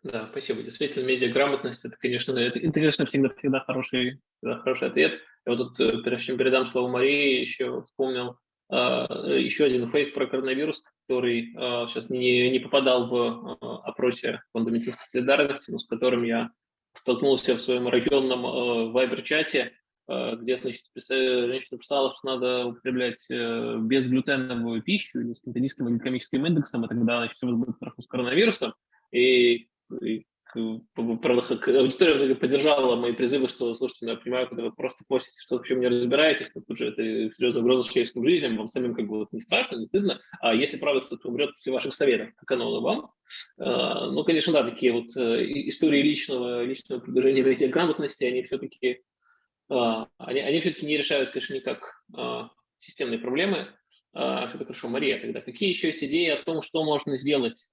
Да, спасибо. Действительно, медиаграмотность – это, конечно, это, это, конечно, всегда, всегда, хороший, всегда хороший ответ. Я вот тут, э, прежде чем передам слово Марии, еще вспомнил э, еще один фейк про коронавирус, который э, сейчас не, не попадал в э, опросе фонда медицинской солидарности, но с которым я столкнулся в своем районном э, вайбер-чате, э, где, значит, женщина писала, что надо употреблять э, безглютеновую пищу или с низким гликемическим индексом, и тогда значит, все будет с коронавирусом. И, и аудитория поддержала мои призывы, что, слушайте, ну, я понимаю, когда вы просто постите что в чем не разбираетесь, то тут же это серьезная угроза человеческим жизням, вам самим как бы не страшно, не стыдно, а если, правда, кто-то умрет после ваших советов, как оно вам, а, ну, конечно, да, такие вот э, истории личного, личного продвижения грамотности, они все-таки а, они, они все-таки не решают, конечно, никак а, системные проблемы. Все это хорошо. Мария, тогда какие еще есть идеи о том, что можно сделать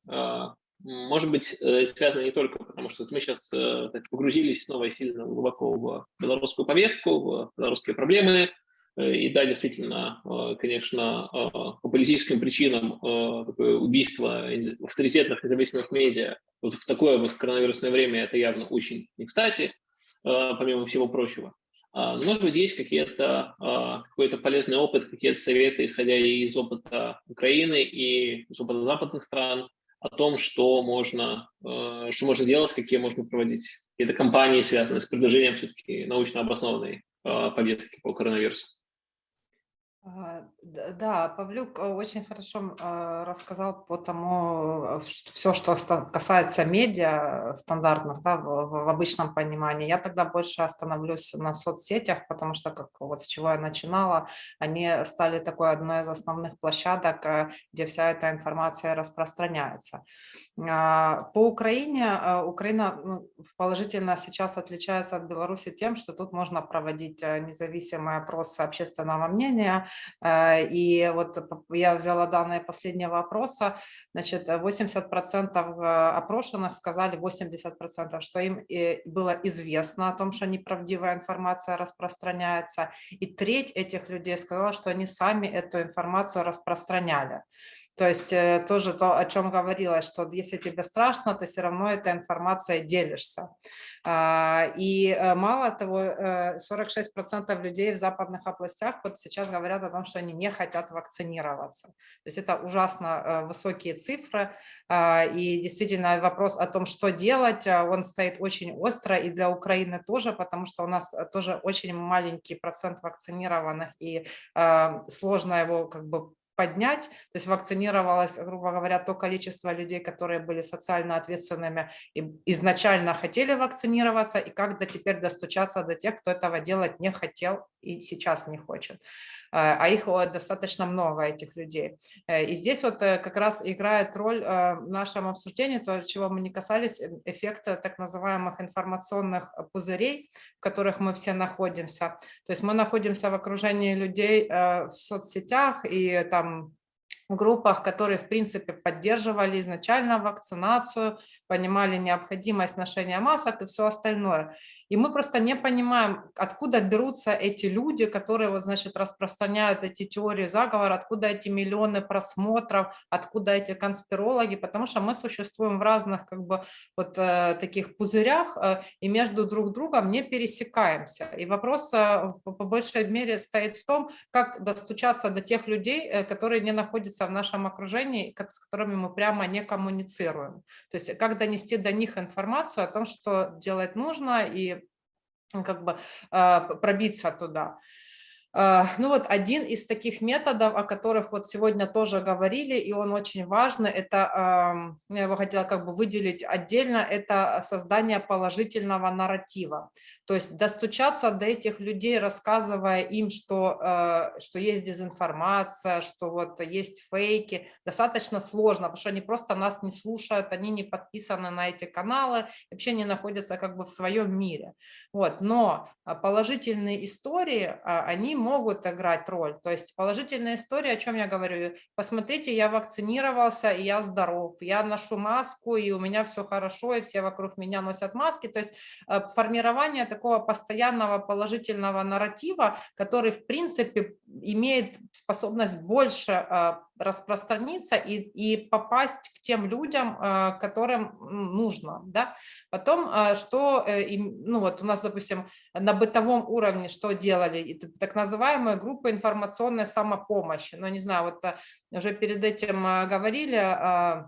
может быть, э, связано не только потому, что мы сейчас э, так, погрузились снова сильно глубоко в белорусскую повестку, в белорусские проблемы, э, и да, действительно, конечно, по политическим причинам такое убийство авторитетных независимых медиа вот в такое вот коронавирусное время это явно очень не кстати, помимо всего прочего. А, может быть, есть какие-то какой-то полезный опыт, какие-то советы, исходя из опыта Украины и из опыта западных стран, о том, что можно, э, что можно делать, какие можно проводить какие-то кампании, связанные с предложением все-таки научно обоснованной э, повестки по коронавирусу. А, да, Павлюк э, очень хорошо а, рассказал по тому, все, что касается медиа стандартных, да, в, обычном понимании. Я тогда больше остановлюсь на соцсетях, потому что, как вот с чего я начинала, они стали такой одной из основных площадок, э, где вся эта информация распространяется. А, по Украине, Украина ну, положительно сейчас отличается от Беларуси тем, что тут можно проводить э, независимые опросы общественного мнения, Э, и вот я взяла данные последнего опроса, значит, 80% опрошенных сказали, 80%, что им было известно о том, что неправдивая информация распространяется, и треть этих людей сказала, что они сами эту информацию распространяли. То есть э, тоже то, о чем говорилось, что если тебе страшно, ты все равно этой информацией делишься. А, и э, мало того, 46% э, людей в западных областях вот сейчас говорят о том, что они не хотят вакцинироваться. То есть это ужасно высокие цифры. А, и действительно вопрос о том, что делать, он стоит очень остро и для Украины тоже, потому что у нас тоже очень маленький процент вакцинированных и сложно его как бы поднять, то есть вакцинировалось, грубо говоря, то количество людей, которые были социально ответственными и изначально хотели вакцинироваться, и как до теперь достучаться до тех, кто этого делать не хотел и сейчас не хочет. Э, а их достаточно много, этих людей. Э, и здесь вот э, как раз играет роль в нашем обсуждении, то, чего мы не касались, эффекта так называемых информационных пузырей, в которых мы все находимся. То есть мы находимся в окружении людей в соцсетях и там группах, которые, в принципе, поддерживали изначально вакцинацию, понимали необходимость ношения масок и все остальное. И мы просто не понимаем, откуда берутся эти люди, которые, вот, значит, распространяют эти теории заговора, откуда эти миллионы просмотров, откуда эти конспирологи, потому что мы существуем в разных, как бы, вот э, таких пузырях э, и между друг другом не пересекаемся. И вопрос э, по, по большей мере стоит в том, как достучаться до тех людей, э, которые не находятся в нашем окружении, с которыми мы прямо не коммуницируем. То есть как донести до них информацию о том, что делать нужно и как бы а, пробиться туда. А, ну вот один из таких методов, о которых вот сегодня тоже говорили, и он очень важный, это, я его хотела как бы выделить отдельно, это создание положительного нарратива. То есть достучаться до этих людей, рассказывая им, что, э, что есть дезинформация, что вот есть фейки, достаточно сложно, потому что они просто нас не слушают, они не подписаны на эти каналы, вообще не находятся как бы в своем мире. Вот. Но а, положительные истории, а, они могут играть роль. То есть положительные истории, о чем я говорю, посмотрите, я вакцинировался, и я здоров, я ношу маску, и у меня все хорошо, и все вокруг меня носят маски. То есть э, формирование такого постоянного положительного нарратива, который, в принципе, имеет способность больше а, распространиться и, и попасть к тем людям, а, которым нужно. Да? Потом, а, что, э, ну вот у нас, допустим, на бытовом уровне что делали? Так называемые группы информационной самопомощи. Ну, не знаю, вот уже перед этим говорили, Э,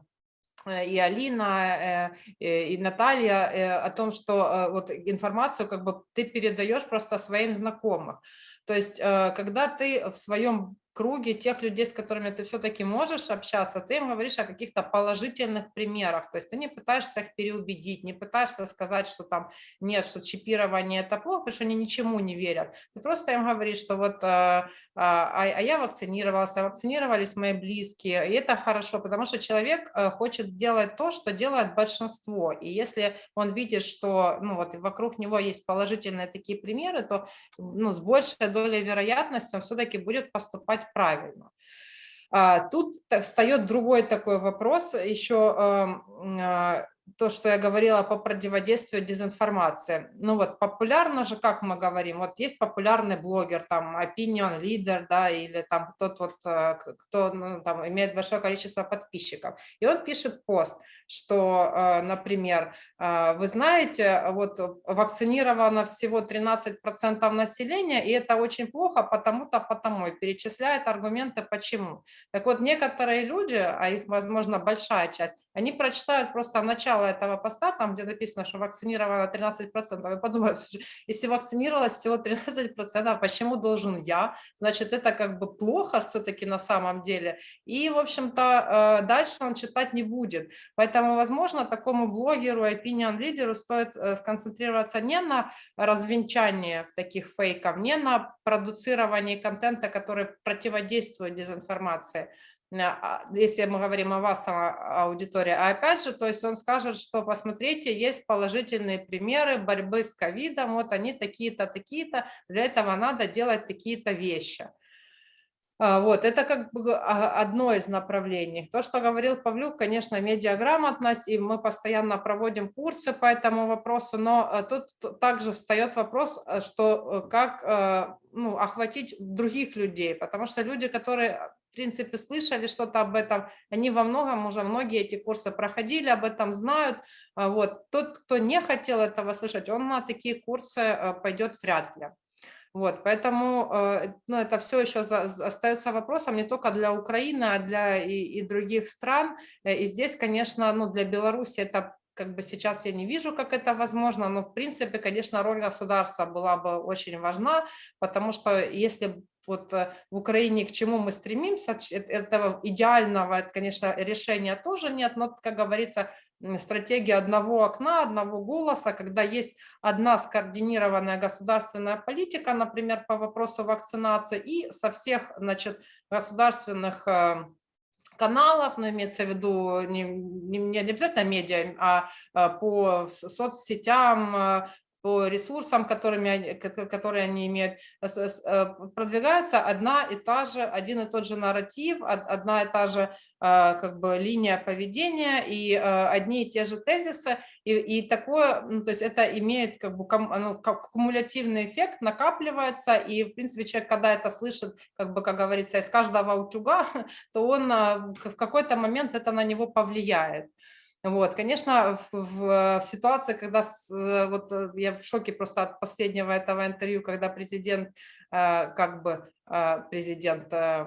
и Алина, э, э, и Наталья о том, что вот информацию как бы ты передаешь просто своим знакомым. То есть, когда ты в своем круге тех людей, с которыми ты все-таки можешь общаться, ты им говоришь о каких-то положительных примерах, то есть ты не пытаешься их переубедить, не пытаешься сказать, что там нет, что чипирование это плохо, потому что они ничему не верят. Ты просто им говоришь, что вот а, а, а я вакцинировался, вакцинировались мои близкие, и это хорошо, потому что человек хочет сделать то, что делает большинство, и если он видит, что ну, вот вокруг него есть положительные такие примеры, то ну, с большей долей вероятности он все-таки будет поступать делать правильно. А, тут встает другой такой вопрос, еще эм, а, то, что я говорила по противодействию дезинформации. Ну вот популярно же, как мы говорим, вот есть популярный блогер, там, opinion leader, да, или там тот вот, э, кто ну, там, имеет большое количество подписчиков. И он пишет пост, что, э, например, э, вы знаете, вот вакцинировано всего 13% населения, и это очень плохо, потому-то, потому, и перечисляет аргументы, почему. Так вот, некоторые люди, а их, возможно, большая часть, они прочитают просто начало этого поста, там, где написано, что вакцинировано 13%, и подумают, если вакцинировалось всего 13%, почему должен я? Значит, это как бы плохо все-таки на самом деле. И, в общем-то, э, дальше он читать не будет. Поэтому, возможно, такому блогеру, opinion лидеру стоит э, сконцентрироваться не на развенчании таких фейков, не на продуцировании контента, который противодействует дезинформации, если мы говорим о вас, аудитории, а опять же, то есть он скажет, что посмотрите, есть положительные примеры борьбы с ковидом, вот они такие-то, такие-то, для этого надо делать такие-то вещи. А, Вот, это как бы а, одно из направлений. То, что говорил Павлюк, конечно, медиаграмотность, и мы постоянно проводим курсы по этому вопросу, но тут также встает вопрос, что э, как э, ну, охватить других людей, потому что люди, которые, в принципе, слышали что-то об этом, они во многом уже, многие эти курсы проходили, об этом знают. А Вот. Тот, кто не хотел этого слышать, он на такие курсы э, пойдет вряд ли. Вот, поэтому э, ну, это все еще за, остается вопросом не только для Украины, а для и, и других стран. Э, И здесь, конечно, ну, для Беларуси это как бы сейчас я не вижу, как это возможно, но в принципе, конечно, роль государства была бы очень важна, потому что если вот э, в Украине к чему мы стремимся, э- этого идеального, конечно, решения тоже нет, но, как говорится, стратегия одного окна, одного голоса, когда есть одна скоординированная государственная политика, например, по вопросу вакцинации, и со всех значит, государственных э, каналов, но имеется в виду не, не, не обязательно медиа, а по соцсетям, по ресурсам, которыми, которые они имеют, с- э, продвигается одна и та же, один и тот же нарратив, од- одна и та же а, как бы линия поведения и а, одни и те же тезисы, и, и такое, ну, то есть это имеет как бы кум- ну, кумулятивный эффект, накапливается, и в принципе человек, когда это слышит, как бы, как говорится, из каждого утюга, (laughs) то он а, в какой-то момент это на него повлияет. Вот, конечно, в, в- в ситуации, когда с- э, вот э, я в шоке просто от последнего этого интервью, когда президент э, как бы э, президент э,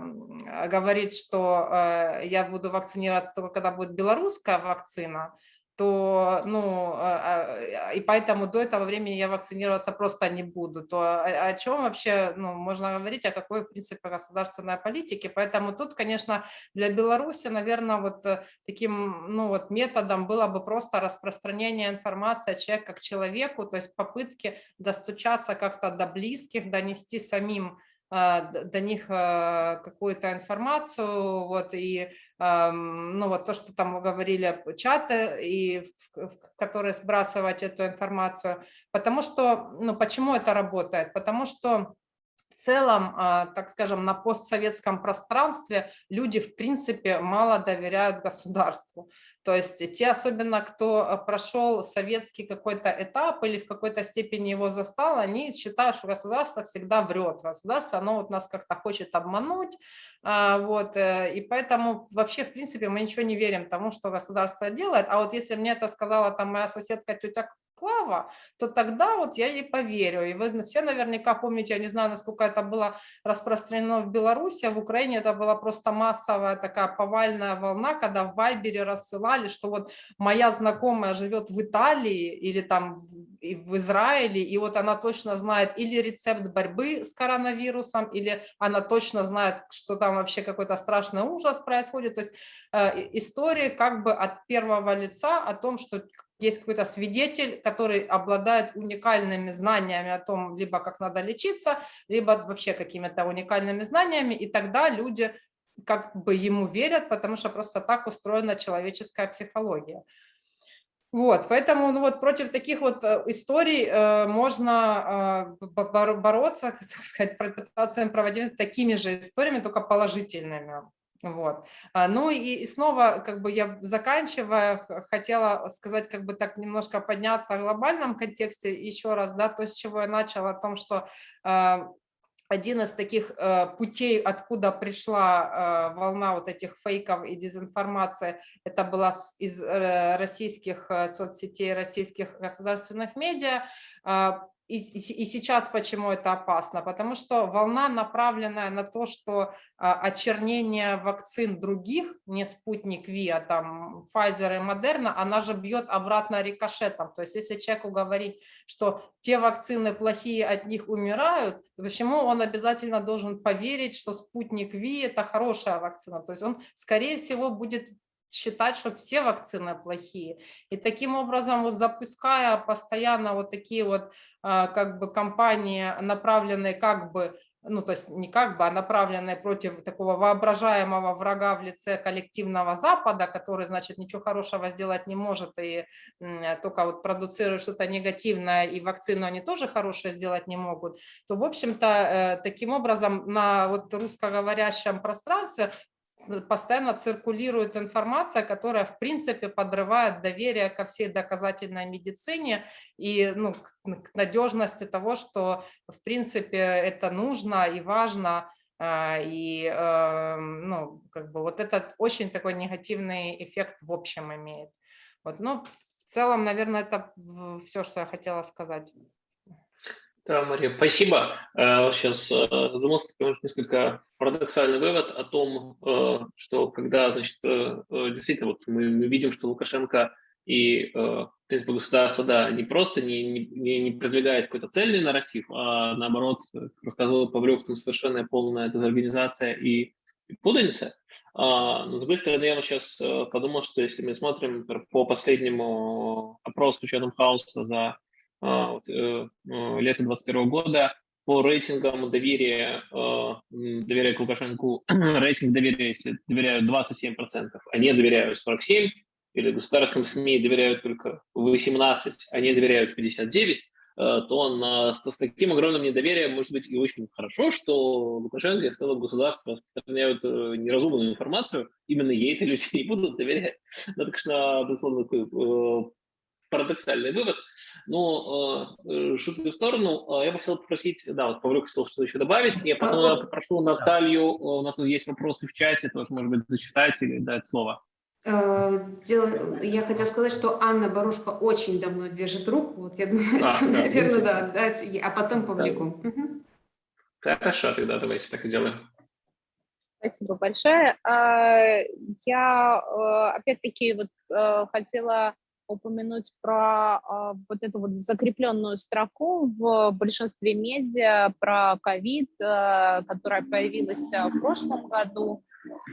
говорит, что э, я буду вакцинироваться только когда будет белорусская вакцина, то, ну, а, а, и поэтому до этого времени я вакцинироваться просто не буду, то о, о чем вообще, ну, можно говорить, о какой, в принципе, государственной политике, поэтому тут, конечно, для Беларуси, наверное, вот э, таким, ну, вот методом было бы просто распространение информации о человеке как человеку, то есть попытки достучаться как-то до близких, донести самим а, до них а, какую-то информацию, вот, и, ну, вот то, что там говорили, чаты, и в, в которые сбрасывать эту информацию, потому что, ну, почему это работает? Потому что в целом, а, так скажем, на постсоветском пространстве люди, в принципе, мало доверяют государству. То есть те, особенно кто а, прошел советский какой-то этап или в какой-то степени его застал, они считают, что государство всегда врет. Государство, оно вот нас как-то хочет обмануть. а, Вот, э, и поэтому вообще, в принципе, мы ничего не верим тому, что государство делает. А вот если мне это сказала там моя соседка тетя Клава, то тогда вот я ей поверю. И вы все наверняка помните, я не знаю, насколько это было распространено в Беларуси, а в Украине это была просто массовая такая повальная волна, когда в Вайбере рассылали, что вот моя знакомая живет в Италии или там в, Израиле, и вот она точно знает или рецепт борьбы с коронавирусом, или она точно знает, что там вообще какой-то страшный ужас происходит. То есть э, истории как бы от первого лица о том, что есть какой-то свидетель, который обладает уникальными знаниями о том, либо как надо лечиться, либо вообще какими-то уникальными знаниями, и тогда люди как бы ему верят, потому что просто так устроена человеческая психология. Вот, поэтому ну вот против таких вот э, историй э, можно э, бо- боро- бороться, (laughs) так сказать, пытаться им проводить такими же историями, только положительными. Вот. А, Ну и, и снова, как бы я заканчивая, хотела сказать, как бы так немножко подняться в глобальном контексте еще раз, да, то, с чего я начала, о том, что а, один из таких э, путей, откуда пришла э, волна вот этих фейков и дезинформации, это была из э, российских э, соцсетей, российских государственных медиа. И, и- и сейчас почему это опасно? Потому что волна, направленная на то, что а, очернение вакцин других, не спутник Ви, а там Pfizer и Moderna, она же бьет обратно рикошетом. То есть если человеку говорить, что те вакцины плохие, от них умирают, то почему он обязательно должен поверить, что спутник Ви – это хорошая вакцина? То есть он, скорее всего, будет считать, что все вакцины плохие. И таким образом, вот запуская постоянно вот такие вот а, как бы кампании, направленные как бы ну, то есть не как бы, а направленные против такого воображаемого врага в лице коллективного Запада, который, значит, ничего хорошего сделать не может и только вот продуцирует что-то негативное, и вакцину они тоже хорошее сделать не могут, то, в общем-то, э, таким образом на вот русскоговорящем пространстве постоянно циркулирует информация, которая, в принципе, подрывает доверие ко всей доказательной медицине и ну, к, надежности того, что, в принципе, это нужно и важно, а, и эм, ну, как бы вот этот очень такой негативный эффект в общем имеет. Вот, но в целом, наверное, это все, что я хотела сказать. Да, Мария, спасибо. Сейчас э, задумался несколько парадоксальный вывод о том, э, что когда, значит, э, действительно, вот мы, видим, что Лукашенко и, в принципе, государство, да, не просто не, не, не продвигает какой-то цельный нарратив, а наоборот, рассказывал Павлюк, там совершенно полная дезорганизация и путаница. А, но, с другой стороны, я сейчас подумал, что если мы смотрим по последнему опросу Chatham House за а, вот, э, э, лета 2021 года по рейтингам доверия, э, доверия к Лукашенко, (clears throat) рейтинг доверия, доверяют 27%, а не доверяют 47%, или государственным СМИ доверяют только 18%, а не доверяют 59%, то на, с, с таким огромным недоверием может быть и очень хорошо, что Лукашенко и в целом государство распространяют неразумную информацию, именно ей-то люди (laughs) не будут доверять. Ну, так что, безусловно, парадоксальный вывод. Но э, шутки в сторону, я бы хотел попросить, да, вот Павлюк хотел что-то еще добавить. Я потом а, попрошу Наталью, у нас тут есть вопросы в чате, тоже, может быть, зачитать или дать слово. Я хотела сказать, что Анна Барушка очень давно держит руку. Вот я думаю, а, что, да, наверное, да, дать, а потом Павлику. Да. Угу. Хорошо, тогда давайте так и сделаем. Спасибо большое. Я, опять-таки, вот хотела упомянуть про э, вот эту вот закрепленную строку в большинстве медиа про ковид, э, которая появилась э, в прошлом году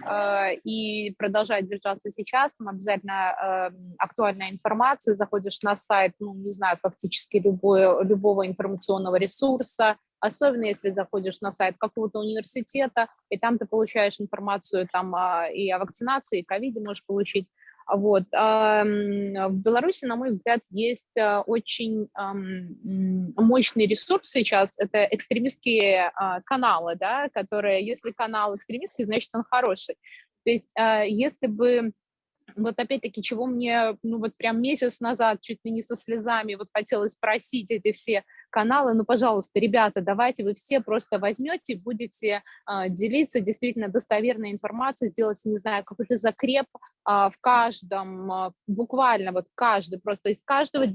э, и продолжает держаться сейчас. Там обязательно э, актуальная информация, заходишь на сайт, ну, не знаю, фактически любой, любого информационного ресурса, особенно если заходишь на сайт какого-то университета, и там ты получаешь информацию там и о вакцинации, и ковиде можешь получить. Вот. В Беларуси, на мой взгляд, есть а, очень мощный ресурс сейчас, это экстремистские а, каналы, да, которые, если канал экстремистский, значит, он хороший. То есть а, если бы вот опять-таки, чего мне, ну вот прям месяц назад чуть ли не со слезами вот хотелось спросить эти все каналы, ну, пожалуйста, ребята, давайте вы все просто возьмете, будете э, делиться действительно достоверной информацией, сделать, не знаю, какой-то закреп э, в каждом, э, буквально вот каждый, просто из каждого,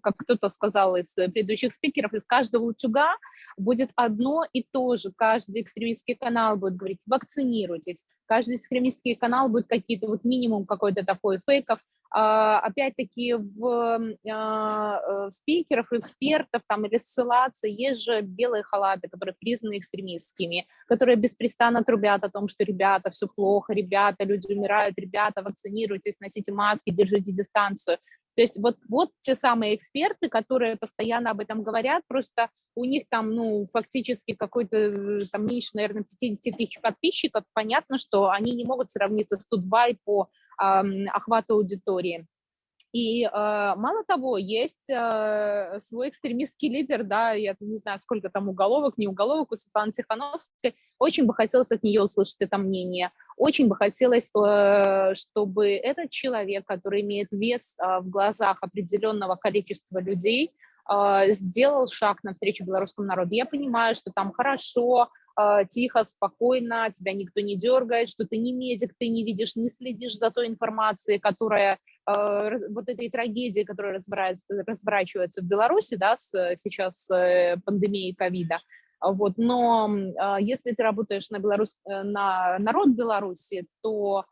как кто-то сказал из предыдущих спикеров, из каждого утюга будет одно и то же, каждый экстремистский канал будет говорить, вакцинируйтесь, каждый экстремистский канал будет какие-то вот минимум какой-то такой фейков, а, опять-таки в а, э, спикеров, экспертов там или ссылаться, есть же белые халаты, которые признаны экстремистскими, которые беспрестанно трубят о том, что ребята, все плохо, ребята, люди умирают, ребята, вакцинируйтесь, носите маски, держите дистанцию. То есть вот, вот те самые эксперты, которые постоянно об этом говорят, просто у них там, ну, фактически какой-то, э, там, меньше, наверное, 50 тысяч подписчиков, понятно, что они не могут сравниться с Тутбай по охвата аудитории. И э, мало того, есть э, свой экстремистский лидер, да, я не знаю, сколько там уголовок, не уголовок у Светланы Тихановской, очень бы хотелось от нее услышать это мнение, очень бы хотелось, э, чтобы этот человек, который имеет вес э, в глазах определенного количества людей, э, сделал шаг навстречу белорусскому народу. Я понимаю, что там хорошо, тихо, спокойно, тебя никто не дергает, что ты не медик, ты не видишь, не следишь за той информацией, которая, а, вот этой трагедии, которая разворачивается в Беларуси, да, с, сейчас э, пандемией ковида. Вот, но если ты работаешь на, Беларусь, э, на народ Беларуси, то а,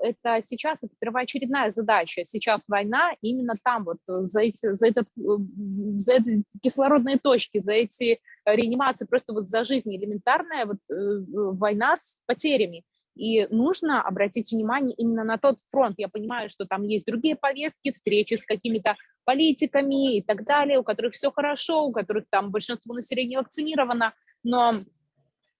это сейчас это первоочередная задача. Сейчас война, именно там вот э, за эти, за, этот, э, за эти кислородные точки, за эти реанимации, просто вот за жизнь элементарная вот, э, война с потерями. И нужно обратить внимание именно на тот фронт. Я понимаю, что там есть другие повестки, встречи с какими-то политиками и так далее, у которых все хорошо, у которых там большинство населения вакцинировано, но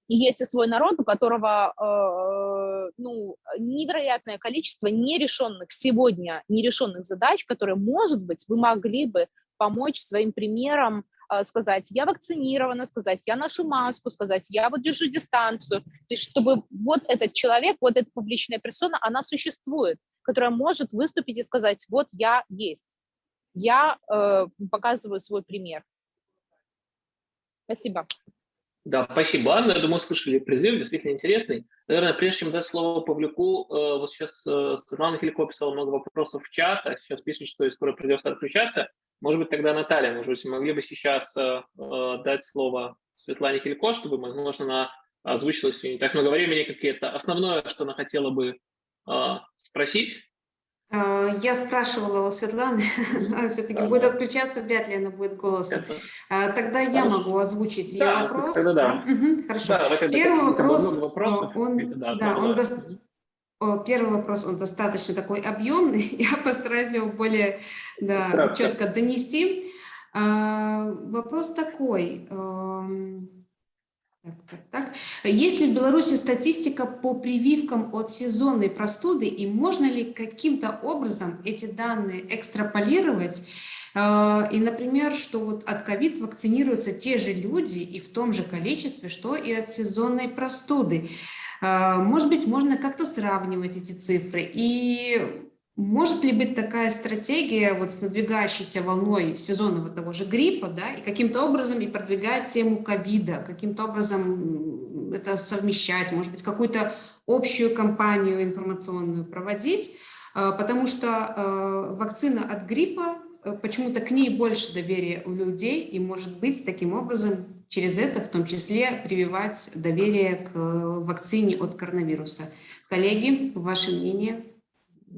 есть и свой народ, у которого э, ну, невероятное количество нерешенных сегодня, нерешенных задач, которые, может быть, вы могли бы помочь своим примером э, сказать, я вакцинирована, сказать, я ношу маску, сказать, я вот держу дистанцию. То есть чтобы вот этот человек, вот эта публичная персона, она существует, которая может выступить и сказать, вот я есть, я э, показываю свой пример. Спасибо. Да, спасибо, Анна. Я думаю, слышали призыв, действительно интересный. Наверное, прежде чем дать слово Павлюку, э, вот сейчас э, Светлана Хилько писала много вопросов в чат, а сейчас пишет, что скоро придется отключаться. Может быть, тогда Наталья, может быть, могли бы сейчас э, дать слово Светлане Хилько, чтобы, возможно, она озвучила сегодня не так много времени, какие-то основное, что она хотела бы спросить. А, я спрашивала у Светланы, (laughs) все-таки будет отключаться, вряд ли она будет голосом. А, тогда я могу озвучить ее вопрос. Тогда да. Хорошо. Первый вопрос, он, да, он Первый вопрос, он достаточно такой объемный, (laughs) я постараюсь его более да, четко донести. А, вопрос такой, так. Есть ли в Беларуси статистика по прививкам от сезонной простуды и можно ли каким-то образом эти данные экстраполировать? Э, и, например, что вот от ковид вакцинируются те же люди и в том же количестве, что и от сезонной простуды. Э, может быть, можно как-то сравнивать эти цифры. И может ли быть такая стратегия вот с надвигающейся волной сезонного того же гриппа, да, и каким-то образом и продвигать тему ковида, каким-то образом это совмещать, может быть, какую-то общую кампанию информационную проводить, а, потому что а, вакцина от гриппа, э, почему-то к ней больше доверия у людей, и, может быть, таким образом через это в том числе прививать доверие к вакцине от коронавируса. Коллеги, ваше мнение?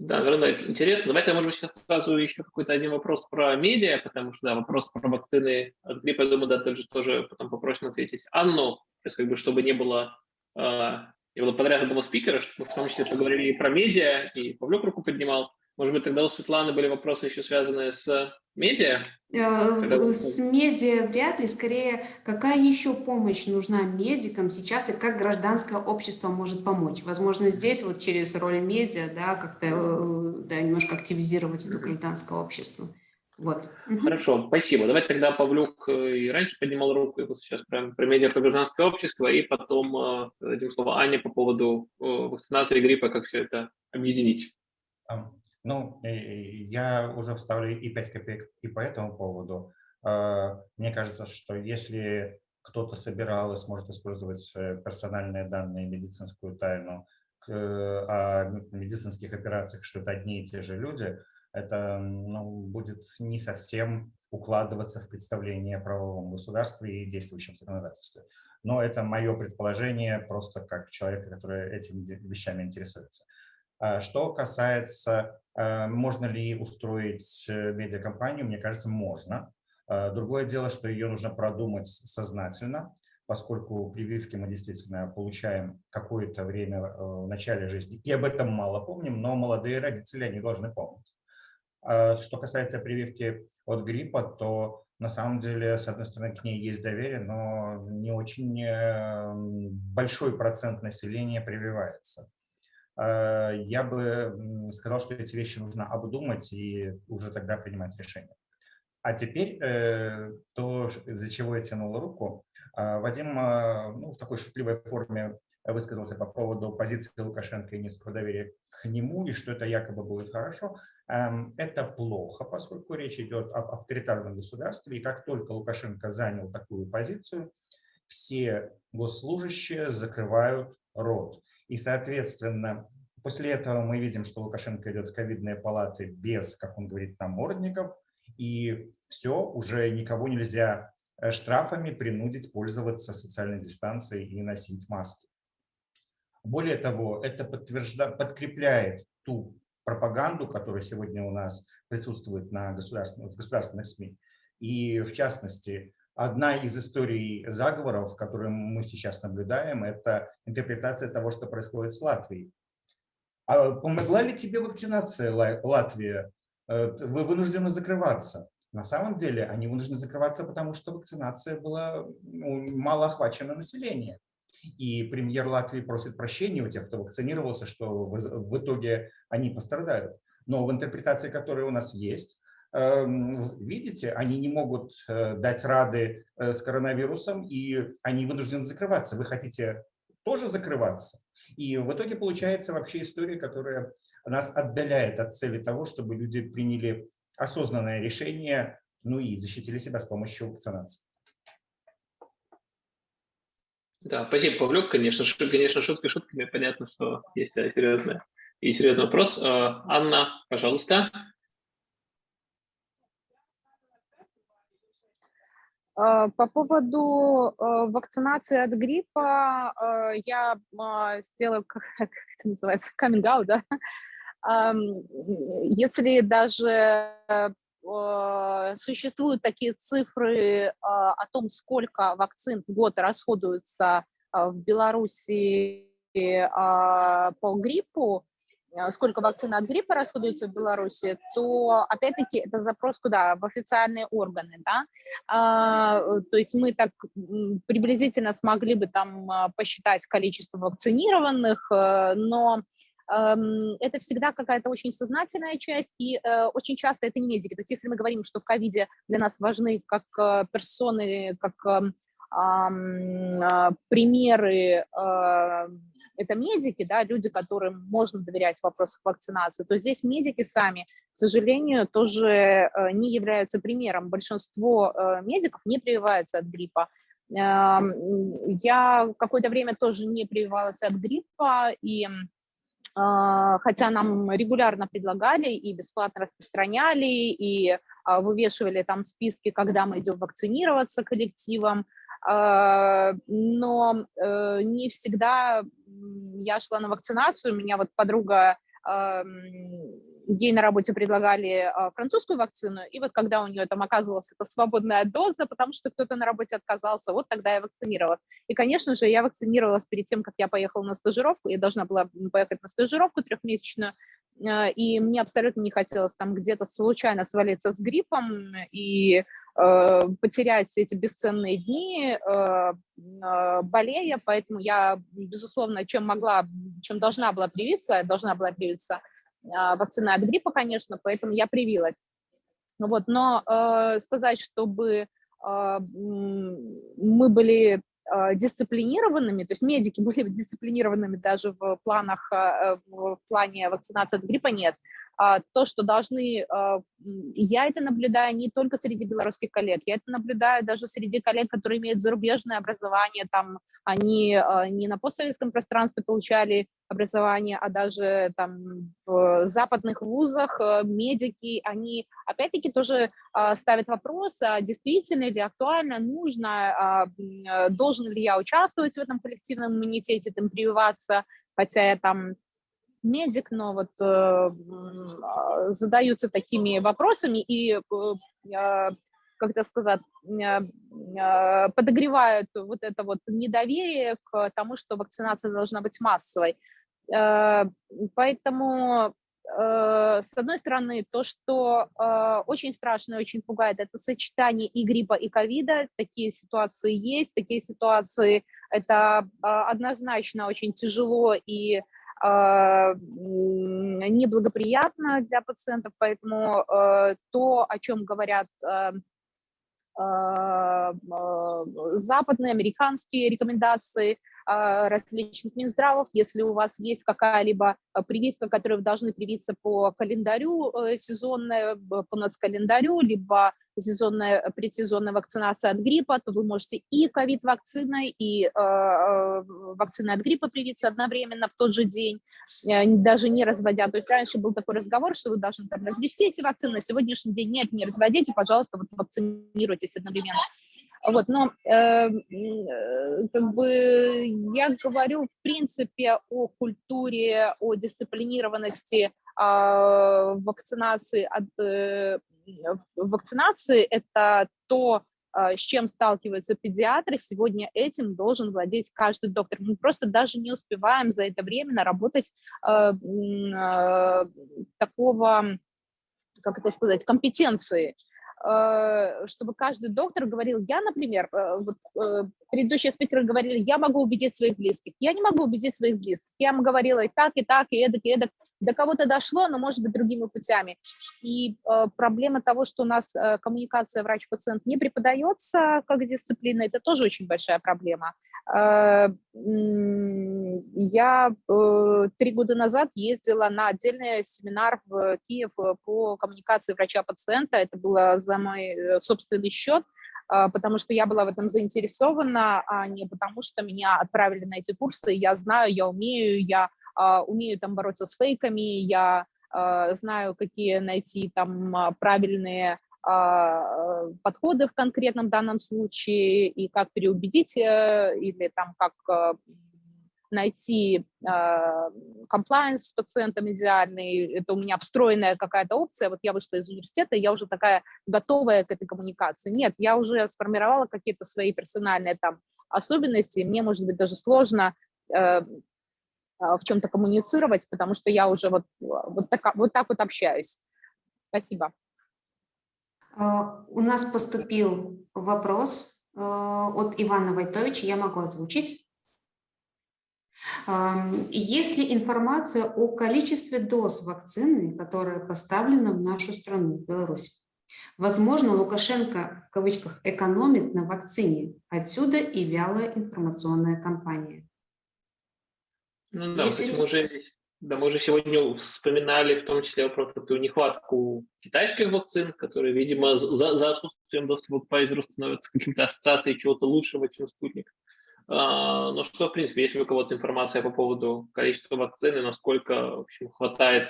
Да, наверное, интересно. Давайте, может быть, сейчас сразу еще какой-то один вопрос про медиа, потому что, да, вопрос про вакцины от гриппа, я думаю, да, тоже, тоже потом попросим ответить. Анну, то есть, как бы, чтобы не было, э, не было подряд одного спикера, чтобы мы в том числе поговорили и про медиа, и Павлюк руку поднимал. Может быть, тогда у Светланы были вопросы еще связанные с медиа? Э, с медиа вряд ли, скорее, какая еще помощь нужна медикам сейчас и как гражданское общество может помочь? Возможно, здесь вот через роль медиа, да, как-то э, да, немножко активизировать это гражданское общество. Вот. Хорошо, спасибо. Давайте тогда Павлюк э, и раньше поднимал руку, и вот сейчас прям про медиа, про гражданское общество, и потом дадим слово Ане по поводу вакцинации гриппа, как все это объединить. Ну, я уже вставлю и 5 копеек и по этому поводу. А, мне кажется, что если кто-то собирал и сможет использовать э, персональные данные, медицинскую тайну о медицинских операциях, что это одни и те же люди, это ну, будет не совсем укладываться в представление о правовом государстве и действующем законодательстве. Но это мое предположение просто как человека, который этими вещами интересуется. А что касается, можно ли устроить э, медиакомпанию, мне кажется, можно. А, другое дело, что ее нужно продумать сознательно, поскольку прививки мы действительно получаем какое-то время э, в начале жизни, и об этом мало помним, но молодые родители, они должны помнить. Что касается прививки от гриппа, то на самом деле, с одной стороны, к ней есть доверие, но не очень э, большой процент населения прививается. Э, я бы сказал, что эти вещи нужно обдумать и уже тогда принимать решение. А теперь э, то, из-за чего я тянул руку. Э, Вадим ну, в такой шутливой форме высказался по поводу позиции Лукашенко и низкого доверия к нему, и что это якобы будет хорошо. Эм, это плохо, поскольку речь идет об авторитарном государстве, и как только Лукашенко занял такую позицию, все госслужащие закрывают рот. И, соответственно, после этого мы видим, что Лукашенко идет в ковидные палаты без, как он говорит, намордников, и все, уже никого нельзя э, штрафами принудить пользоваться социальной дистанцией и носить маски. Более того, это подтвержда... подкрепляет ту пропаганду, которая сегодня у нас присутствует на государственных, в государственных СМИ. И в частности, Одна из историй заговоров, которые мы сейчас наблюдаем, это интерпретация того, что происходит с Латвией. А помогла ли тебе вакцинация, Латвия? Э, вы вынуждены закрываться. На самом деле они вынуждены закрываться, потому что вакцинация была ну, мало охвачена население. И премьер Латвии просит прощения у тех, кто вакцинировался, что в, итоге они пострадают. Но в интерпретации, которая у нас есть, видите, они не могут э, дать рады э, с коронавирусом, и они вынуждены закрываться. Вы хотите тоже закрываться? И в итоге получается вообще история, которая нас отдаляет от цели того, чтобы люди приняли осознанное решение, ну и защитили себя с помощью вакцинации. Да, спасибо, Павлюк. Конечно, шут, конечно, шутки шутками. Понятно, что есть серьезная и серьезный вопрос. Анна, пожалуйста. По поводу а, вакцинации от гриппа я сделаю, (laughs) как это называется, каминг да? Если даже существуют такие цифры о том, сколько вакцин в год расходуется в Беларуси по гриппу, Э, сколько вакцин от гриппа расходуется в Беларуси, то опять-таки это запрос куда? В официальные органы, да? А, то есть мы так приблизительно смогли бы там а, посчитать количество вакцинированных, э, но эм, это всегда какая-то очень сознательная часть, и э, очень часто это не медики. То есть если мы говорим, что в ковиде для нас важны как персоны, как эм, примеры это медики, да, люди, которым можно доверять в вопросах вакцинации, то здесь медики сами, к сожалению, тоже э, не являются примером. Большинство э, медиков не прививаются от гриппа. Я какое-то время тоже не прививалась от гриппа, и а, хотя нам регулярно предлагали и бесплатно распространяли, и а, вывешивали там списки, когда мы идем вакцинироваться коллективом, но э, не всегда я шла на вакцинацию, у меня вот подруга, ей на работе предлагали а, французскую вакцину, и вот когда у нее там оказывалась эта свободная доза, потому что кто-то на работе отказался, вот тогда я вакцинировалась. И, конечно же, я вакцинировалась перед тем, как я поехала на стажировку, я должна была поехать на стажировку трехмесячную, а, и мне абсолютно не хотелось там где-то случайно свалиться с гриппом и э, потерять эти бесценные дни, э, э, болея, поэтому я, безусловно, чем могла, чем должна была привиться, должна была привиться вакцина от гриппа, конечно, поэтому я привилась. Вот, но сказать, чтобы мы были а, дисциплинированными, то есть медики (laughs) были дисциплинированными даже в планах, а, в плане вакцинации от гриппа нет, а, то, что должны, я это наблюдаю не только среди белорусских коллег, я это наблюдаю даже среди коллег, которые имеют зарубежное образование, там они не на постсоветском пространстве получали образование, а даже там в западных вузах медики, они опять-таки тоже ставят вопрос, а действительно ли актуально, нужно, должен ли я участвовать в этом коллективном иммунитете, там прививаться, хотя я там медик, но вот э, а, задаются такими вопросами и, э, как это сказать, э, э, подогревают вот это вот недоверие к тому, что вакцинация должна быть массовой. Э, поэтому э, с одной стороны, то, что э, очень страшно и очень пугает, это сочетание и гриппа, и ковида. Такие ситуации есть, такие ситуации, это однозначно очень тяжело и а, неблагоприятно для пациентов, поэтому э, то, о чем говорят э, а, а, западные, американские рекомендации различных Минздравов. Если у вас есть какая-либо прививка, которую вы должны привиться по календарю э, сезонной, по НОЦ-календарю, либо сезонная, предсезонная вакцинация от гриппа, то вы можете и ковид-вакциной, и э, э, вакциной от гриппа привиться одновременно в тот же день, э, даже не разводя. То есть раньше был такой разговор, что вы должны там развести эти вакцины, на сегодняшний день нет, не разводите, пожалуйста, вот вакцинируйтесь одновременно. Вот, но э, э, как бы я говорю в принципе о культуре, о дисциплинированности э, вакцинации от э, вакцинации это то, а, с чем сталкиваются педиатры, сегодня этим должен владеть каждый доктор. Мы просто даже не успеваем за это время наработать э, э, такого, как это сказать, компетенции, чтобы каждый доктор говорил, я, например, вот, предыдущие спикеры говорили, я могу убедить своих близких. Я не могу убедить своих близких. Я им говорила и так, и так, и эдак, и эдак. До кого-то дошло, но, может быть, другими путями. И э, проблема того, что у нас э, коммуникация врач-пациент не преподается как дисциплина, это тоже очень большая проблема. Э, я э, три года назад ездила на отдельный семинар в Киев по коммуникации врача-пациента. Это было за мой э, собственный счет. А, потому что я была в этом заинтересована, а не потому что меня отправили на эти курсы, я знаю, я умею, я а, умею там бороться с фейками, я а, знаю, какие найти там правильные подходы в конкретном данном случае и как переубедить э, или там как найти комплайенс с пациентом идеальный, это у меня встроенная какая-то опция, вот я вышла из университета, я уже такая готовая к этой коммуникации. Нет, я уже сформировала какие-то свои персональные там особенности, мне, может быть, даже сложно э, в чем-то коммуницировать, потому что я уже вот, вот, так, вот так вот общаюсь. Спасибо. У нас поступил вопрос от Ивана Войтовича, я могу озвучить. Есть ли информация о количестве доз вакцины, которая поставлена в нашу страну, в Беларусь? Возможно, Лукашенко, в кавычках, экономит на вакцине. Отсюда и вялая информационная кампания. Ну да, Если... то есть мы уже, да, мы уже сегодня вспоминали в том числе про такую нехватку китайских вакцин, которые, видимо, за, за отсутствием доступа к Pfizer становятся каким-то ассоциацией чего-то лучшего, чем спутник. А, ну что, в принципе, есть ли у кого-то информация по поводу количества вакцин и насколько в общем, хватает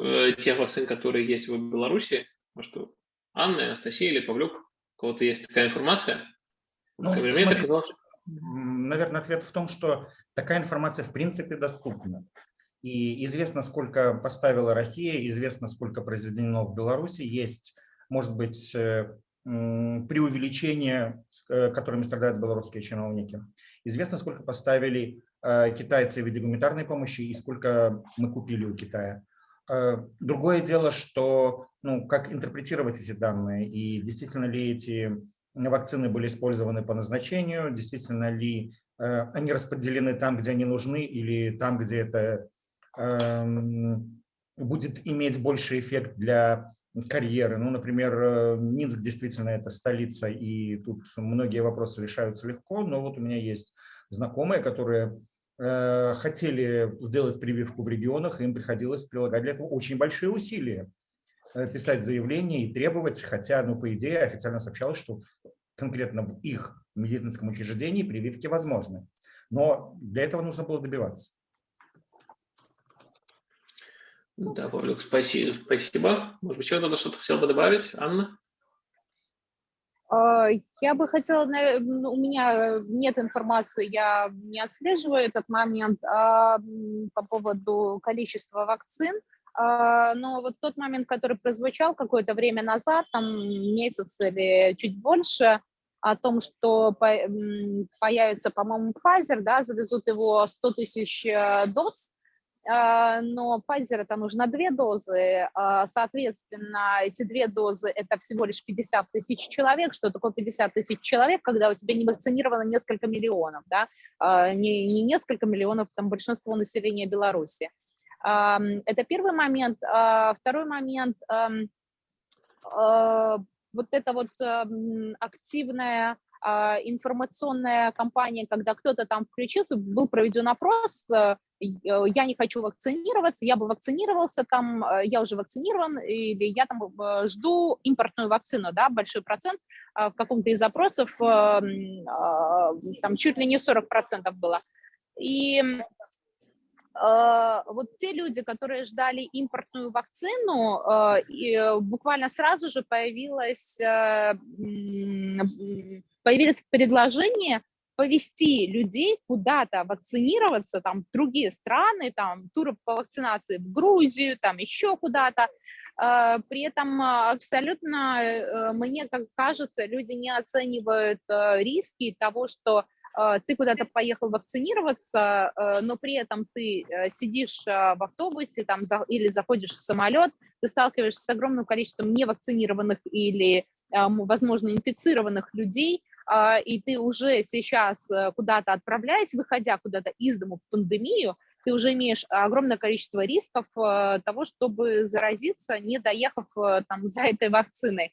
э, тех вакцин, которые есть в Беларуси? Может, у Анны, Анастасии или Павлюк? У кого-то есть такая информация? Ну, смотри, казалось. Наверное, ответ в том, что такая информация в принципе доступна. И известно, сколько поставила Россия, известно, сколько произведено в Беларуси. Есть, может быть, э, преувеличения, э, которыми страдают белорусские чиновники. Известно, сколько поставили э, китайцы в виде гуманитарной помощи и сколько мы купили у Китая. Э, другое дело, что ну, как интерпретировать эти данные и действительно ли эти вакцины были использованы по назначению, действительно ли они распределены там, где они нужны или там, где это эм, будет иметь больший эффект для карьеры. Ну, например, э, Минск действительно это столица, и тут многие вопросы решаются легко, но вот у меня есть знакомые, которые э, хотели сделать прививку в регионах, им приходилось прилагать для этого очень большие усилия, э, писать заявления и требовать, хотя, ну, по идее, официально сообщалось, что конкретно в их медицинском учреждении прививки возможны. Но для этого нужно было добиваться. Да, Павлюк, спасибо. спасибо. Может быть, что-то что-то хотел бы добавить, Анна? А, я бы хотела, ну, у меня нет информации, я не отслеживаю этот момент а, по поводу количества вакцин, а, но вот тот момент, который прозвучал какое-то время назад, там месяц или чуть больше, о том, что появится, по-моему, Pfizer, да, завезут его 100 тысяч э, доз, но Pfizer это нужно две дозы, а, соответственно, эти две дозы это всего лишь 50 тысяч человек. Что такое 50 тысяч человек, когда у тебя не вакцинировано несколько миллионов, да, а, не, не несколько миллионов, там большинство населения Беларуси. Это первый момент. Второй момент, вот это вот активная информационная кампания, когда кто-то там включился, был проведен опрос, Э, я не хочу вакцинироваться, я бы вакцинировался там, э, я уже вакцинирован, или я там э, жду импортную вакцину, да, большой процент в каком-то из запросов, там чуть ли не 40% было. И вот те люди, которые ждали импортную вакцину, буквально сразу же появилось, появилось предложение повести людей куда-то вакцинироваться, там, в другие страны, там, туры по вакцинации в Грузию, там, еще куда-то. А, при этом абсолютно, э, мне как кажется, люди не оценивают э, риски того, что э, ты куда-то поехал вакцинироваться, но при этом ты сидишь в автобусе там, или заходишь в самолет, ты сталкиваешься с огромным количеством невакцинированных или, возможно, инфицированных людей, а, и ты уже сейчас э, куда-то отправляясь, выходя куда-то из дома в пандемию, ты уже имеешь огромное количество рисков э, того, чтобы заразиться, не доехав э, там за этой вакциной,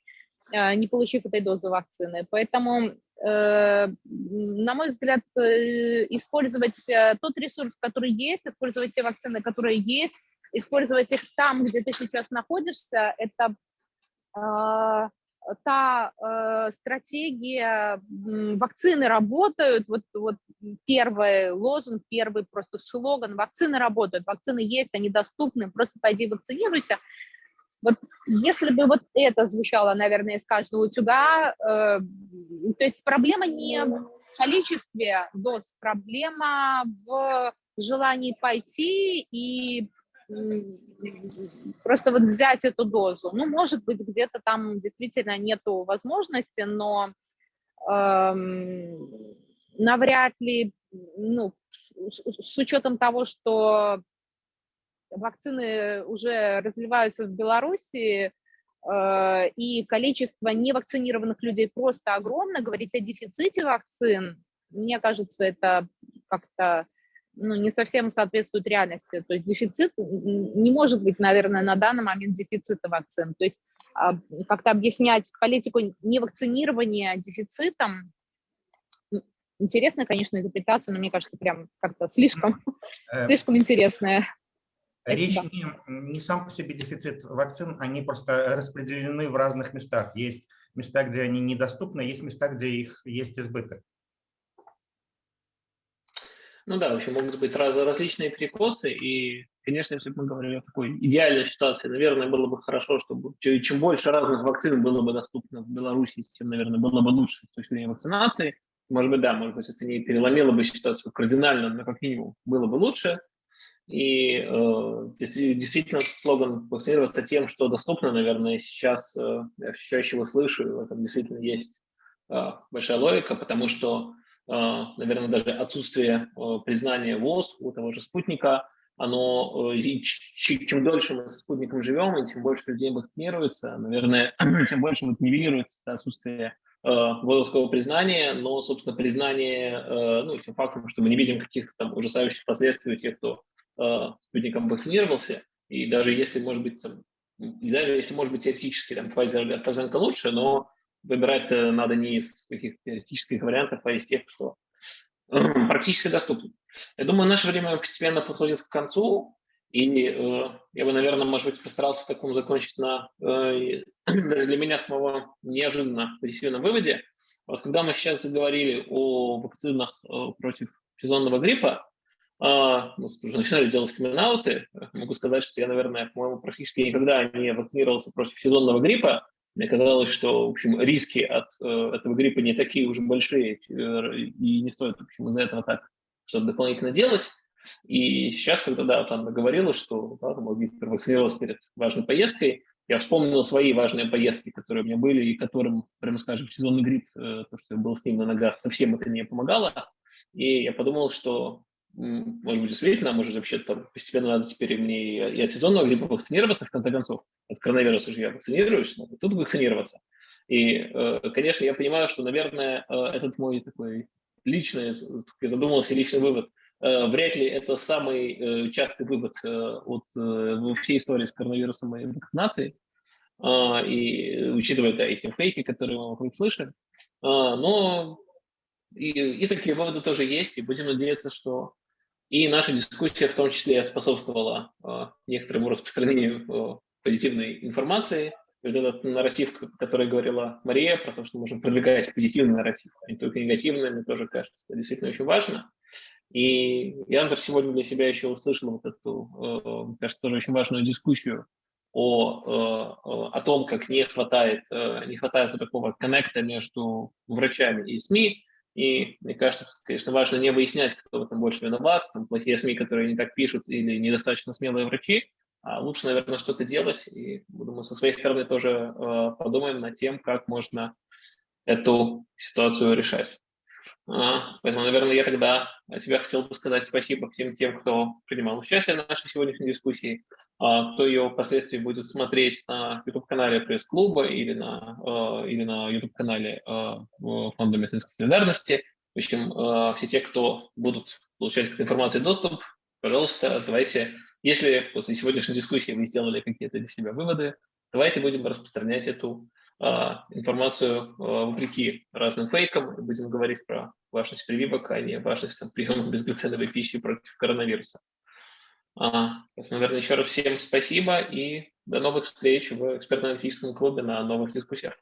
не получив этой дозы вакцины. Поэтому, на мой взгляд, использовать тот ресурс, который есть, использовать те вакцины, которые есть, использовать их там, где ты сейчас находишься, это та э, стратегия, вакцины работают, вот, вот первый лозунг, первый просто слоган, вакцины работают, вакцины есть, они доступны, просто пойди вакцинируйся. Вот если бы вот это звучало, наверное, из каждого утюга, э, то есть проблема не в количестве доз, проблема в желании пойти и просто вот взять эту дозу. Ну, может быть, где-то там действительно нету возможности, но эм, навряд ли, ну, с, с учетом того, что вакцины уже разливаются в Беларуси, э, и количество невакцинированных людей просто огромно, говорить о дефиците вакцин, мне кажется, это как-то ну, не совсем соответствует реальности. То есть дефицит, не может быть, наверное, на данный момент дефицита вакцин. То есть а, как-то объяснять политику невакцинирования дефицитом, интересная, конечно, интерпретация, но мне кажется, прям как-то слишком, э, слишком интересная. Речь не, не сам по себе дефицит вакцин, они просто распределены в разных местах. Есть места, где они недоступны, есть места, где их есть избыток. Ну да, в общем, могут быть раз, различные перекосы, и, конечно, если бы мы говорили о такой идеальной ситуации, наверное, было бы хорошо, чтобы чем больше разных вакцин было бы доступно в Беларуси, тем, наверное, было бы лучше с точки зрения вакцинации. Может быть, да, может быть, это не переломило бы ситуацию кардинально, но как минимум было бы лучше. И э, действительно слоган вакцинироваться тем, что доступно, наверное, сейчас э, я чаще его слышу, и в этом действительно есть э, большая логика, потому что наверное, даже отсутствие а, признания ВОЗ у того же спутника, оно, э, чем дольше мы с спутником живем, и тем больше людей вакцинируется, наверное, (clears throat) тем больше вот нивелируется отсутствие э, ВОЗовского признания, но, собственно, признание, ну, тем фактом, что мы не видим каких-то там ужасающих последствий у тех, кто спутником вакцинировался, и даже если, может быть, там, даже если, может быть, теоретически там Pfizer или AstraZeneca лучше, но выбирать надо не из каких-то теоретических вариантов, а из тех, что (clears throat) практически доступны. Я думаю, наше время постепенно подходит к концу, и э, я бы, наверное, может быть, постарался таком закончить на э, (clears throat) даже для меня самого неожиданно позитивном выводе. Вот когда мы сейчас заговорили о вакцинах э, против сезонного гриппа, э, ну, уже (laughs) начинали делать камин могу сказать, что я, наверное, по-моему, практически никогда не вакцинировался против сезонного гриппа, мне казалось, что в общем, риски от э, этого гриппа не такие уж большие, э, и не стоит в общем, из-за этого так что-то дополнительно делать. И сейчас, когда да, вот Анна говорила, что да, там, Виктор вакцинировался перед важной поездкой, я вспомнил свои важные поездки, которые у меня были, и которым, прямо скажем, сезонный грипп, э, то, что я был с ним на ногах, совсем это не помогало. И я подумал, что может быть, действительно, может, вообще там постепенно надо теперь мне и от сезонного гриппа вакцинироваться, в конце концов. От коронавируса же я вакцинируюсь, надо тут вакцинироваться. И, э, конечно, я понимаю, что, наверное, э, этот мой такой личный, я задумался, личный вывод, э, вряд ли это самый частый вывод от всей истории с коронавирусом и вакцинацией, а, и учитывая да, эти фейки, которые мы вокруг слышим. А, но и, и такие выводы тоже есть, и будем надеяться, что и наша дискуссия в том числе способствовала э, некоторому распространению э, позитивной информации. Вот этот нарратив, который говорила Мария, про то, что можем продвигать позитивный нарратив, а не только негативный, мне тоже кажется, это действительно очень важно. И я, например, сегодня для себя еще услышал вот эту, э, мне кажется, тоже очень важную дискуссию о, о том, как не хватает, не хватает вот такого коннекта между врачами и СМИ, и мне кажется, конечно, важно не выяснять, кто в этом больше виноват, там плохие СМИ, которые не так пишут, или недостаточно смелые врачи, а лучше, наверное, что-то делать. И, думаю, со своей стороны тоже э, подумаем над тем, как можно эту ситуацию решать. А, Поэтому, наверное, я тогда от себя хотел бы сказать спасибо всем тем, кто принимал участие в нашей сегодняшней дискуссии, а, кто ее впоследствии будет смотреть на YouTube-канале пресс-клуба или на, а, или на YouTube-канале Фонда медицинской солидарности. В общем, все те, кто будут получать к этой информации доступ, пожалуйста, давайте, если после сегодняшней дискуссии вы сделали какие-то для себя выводы, давайте будем распространять эту информацию а, вопреки разным фейкам. Будем говорить про важность прививок, а не важность там, приема (laughs) безглютеновой пищи против коронавируса. А, наверное, еще раз всем спасибо и до новых встреч в экспертно-аналитическом клубе на новых дискуссиях.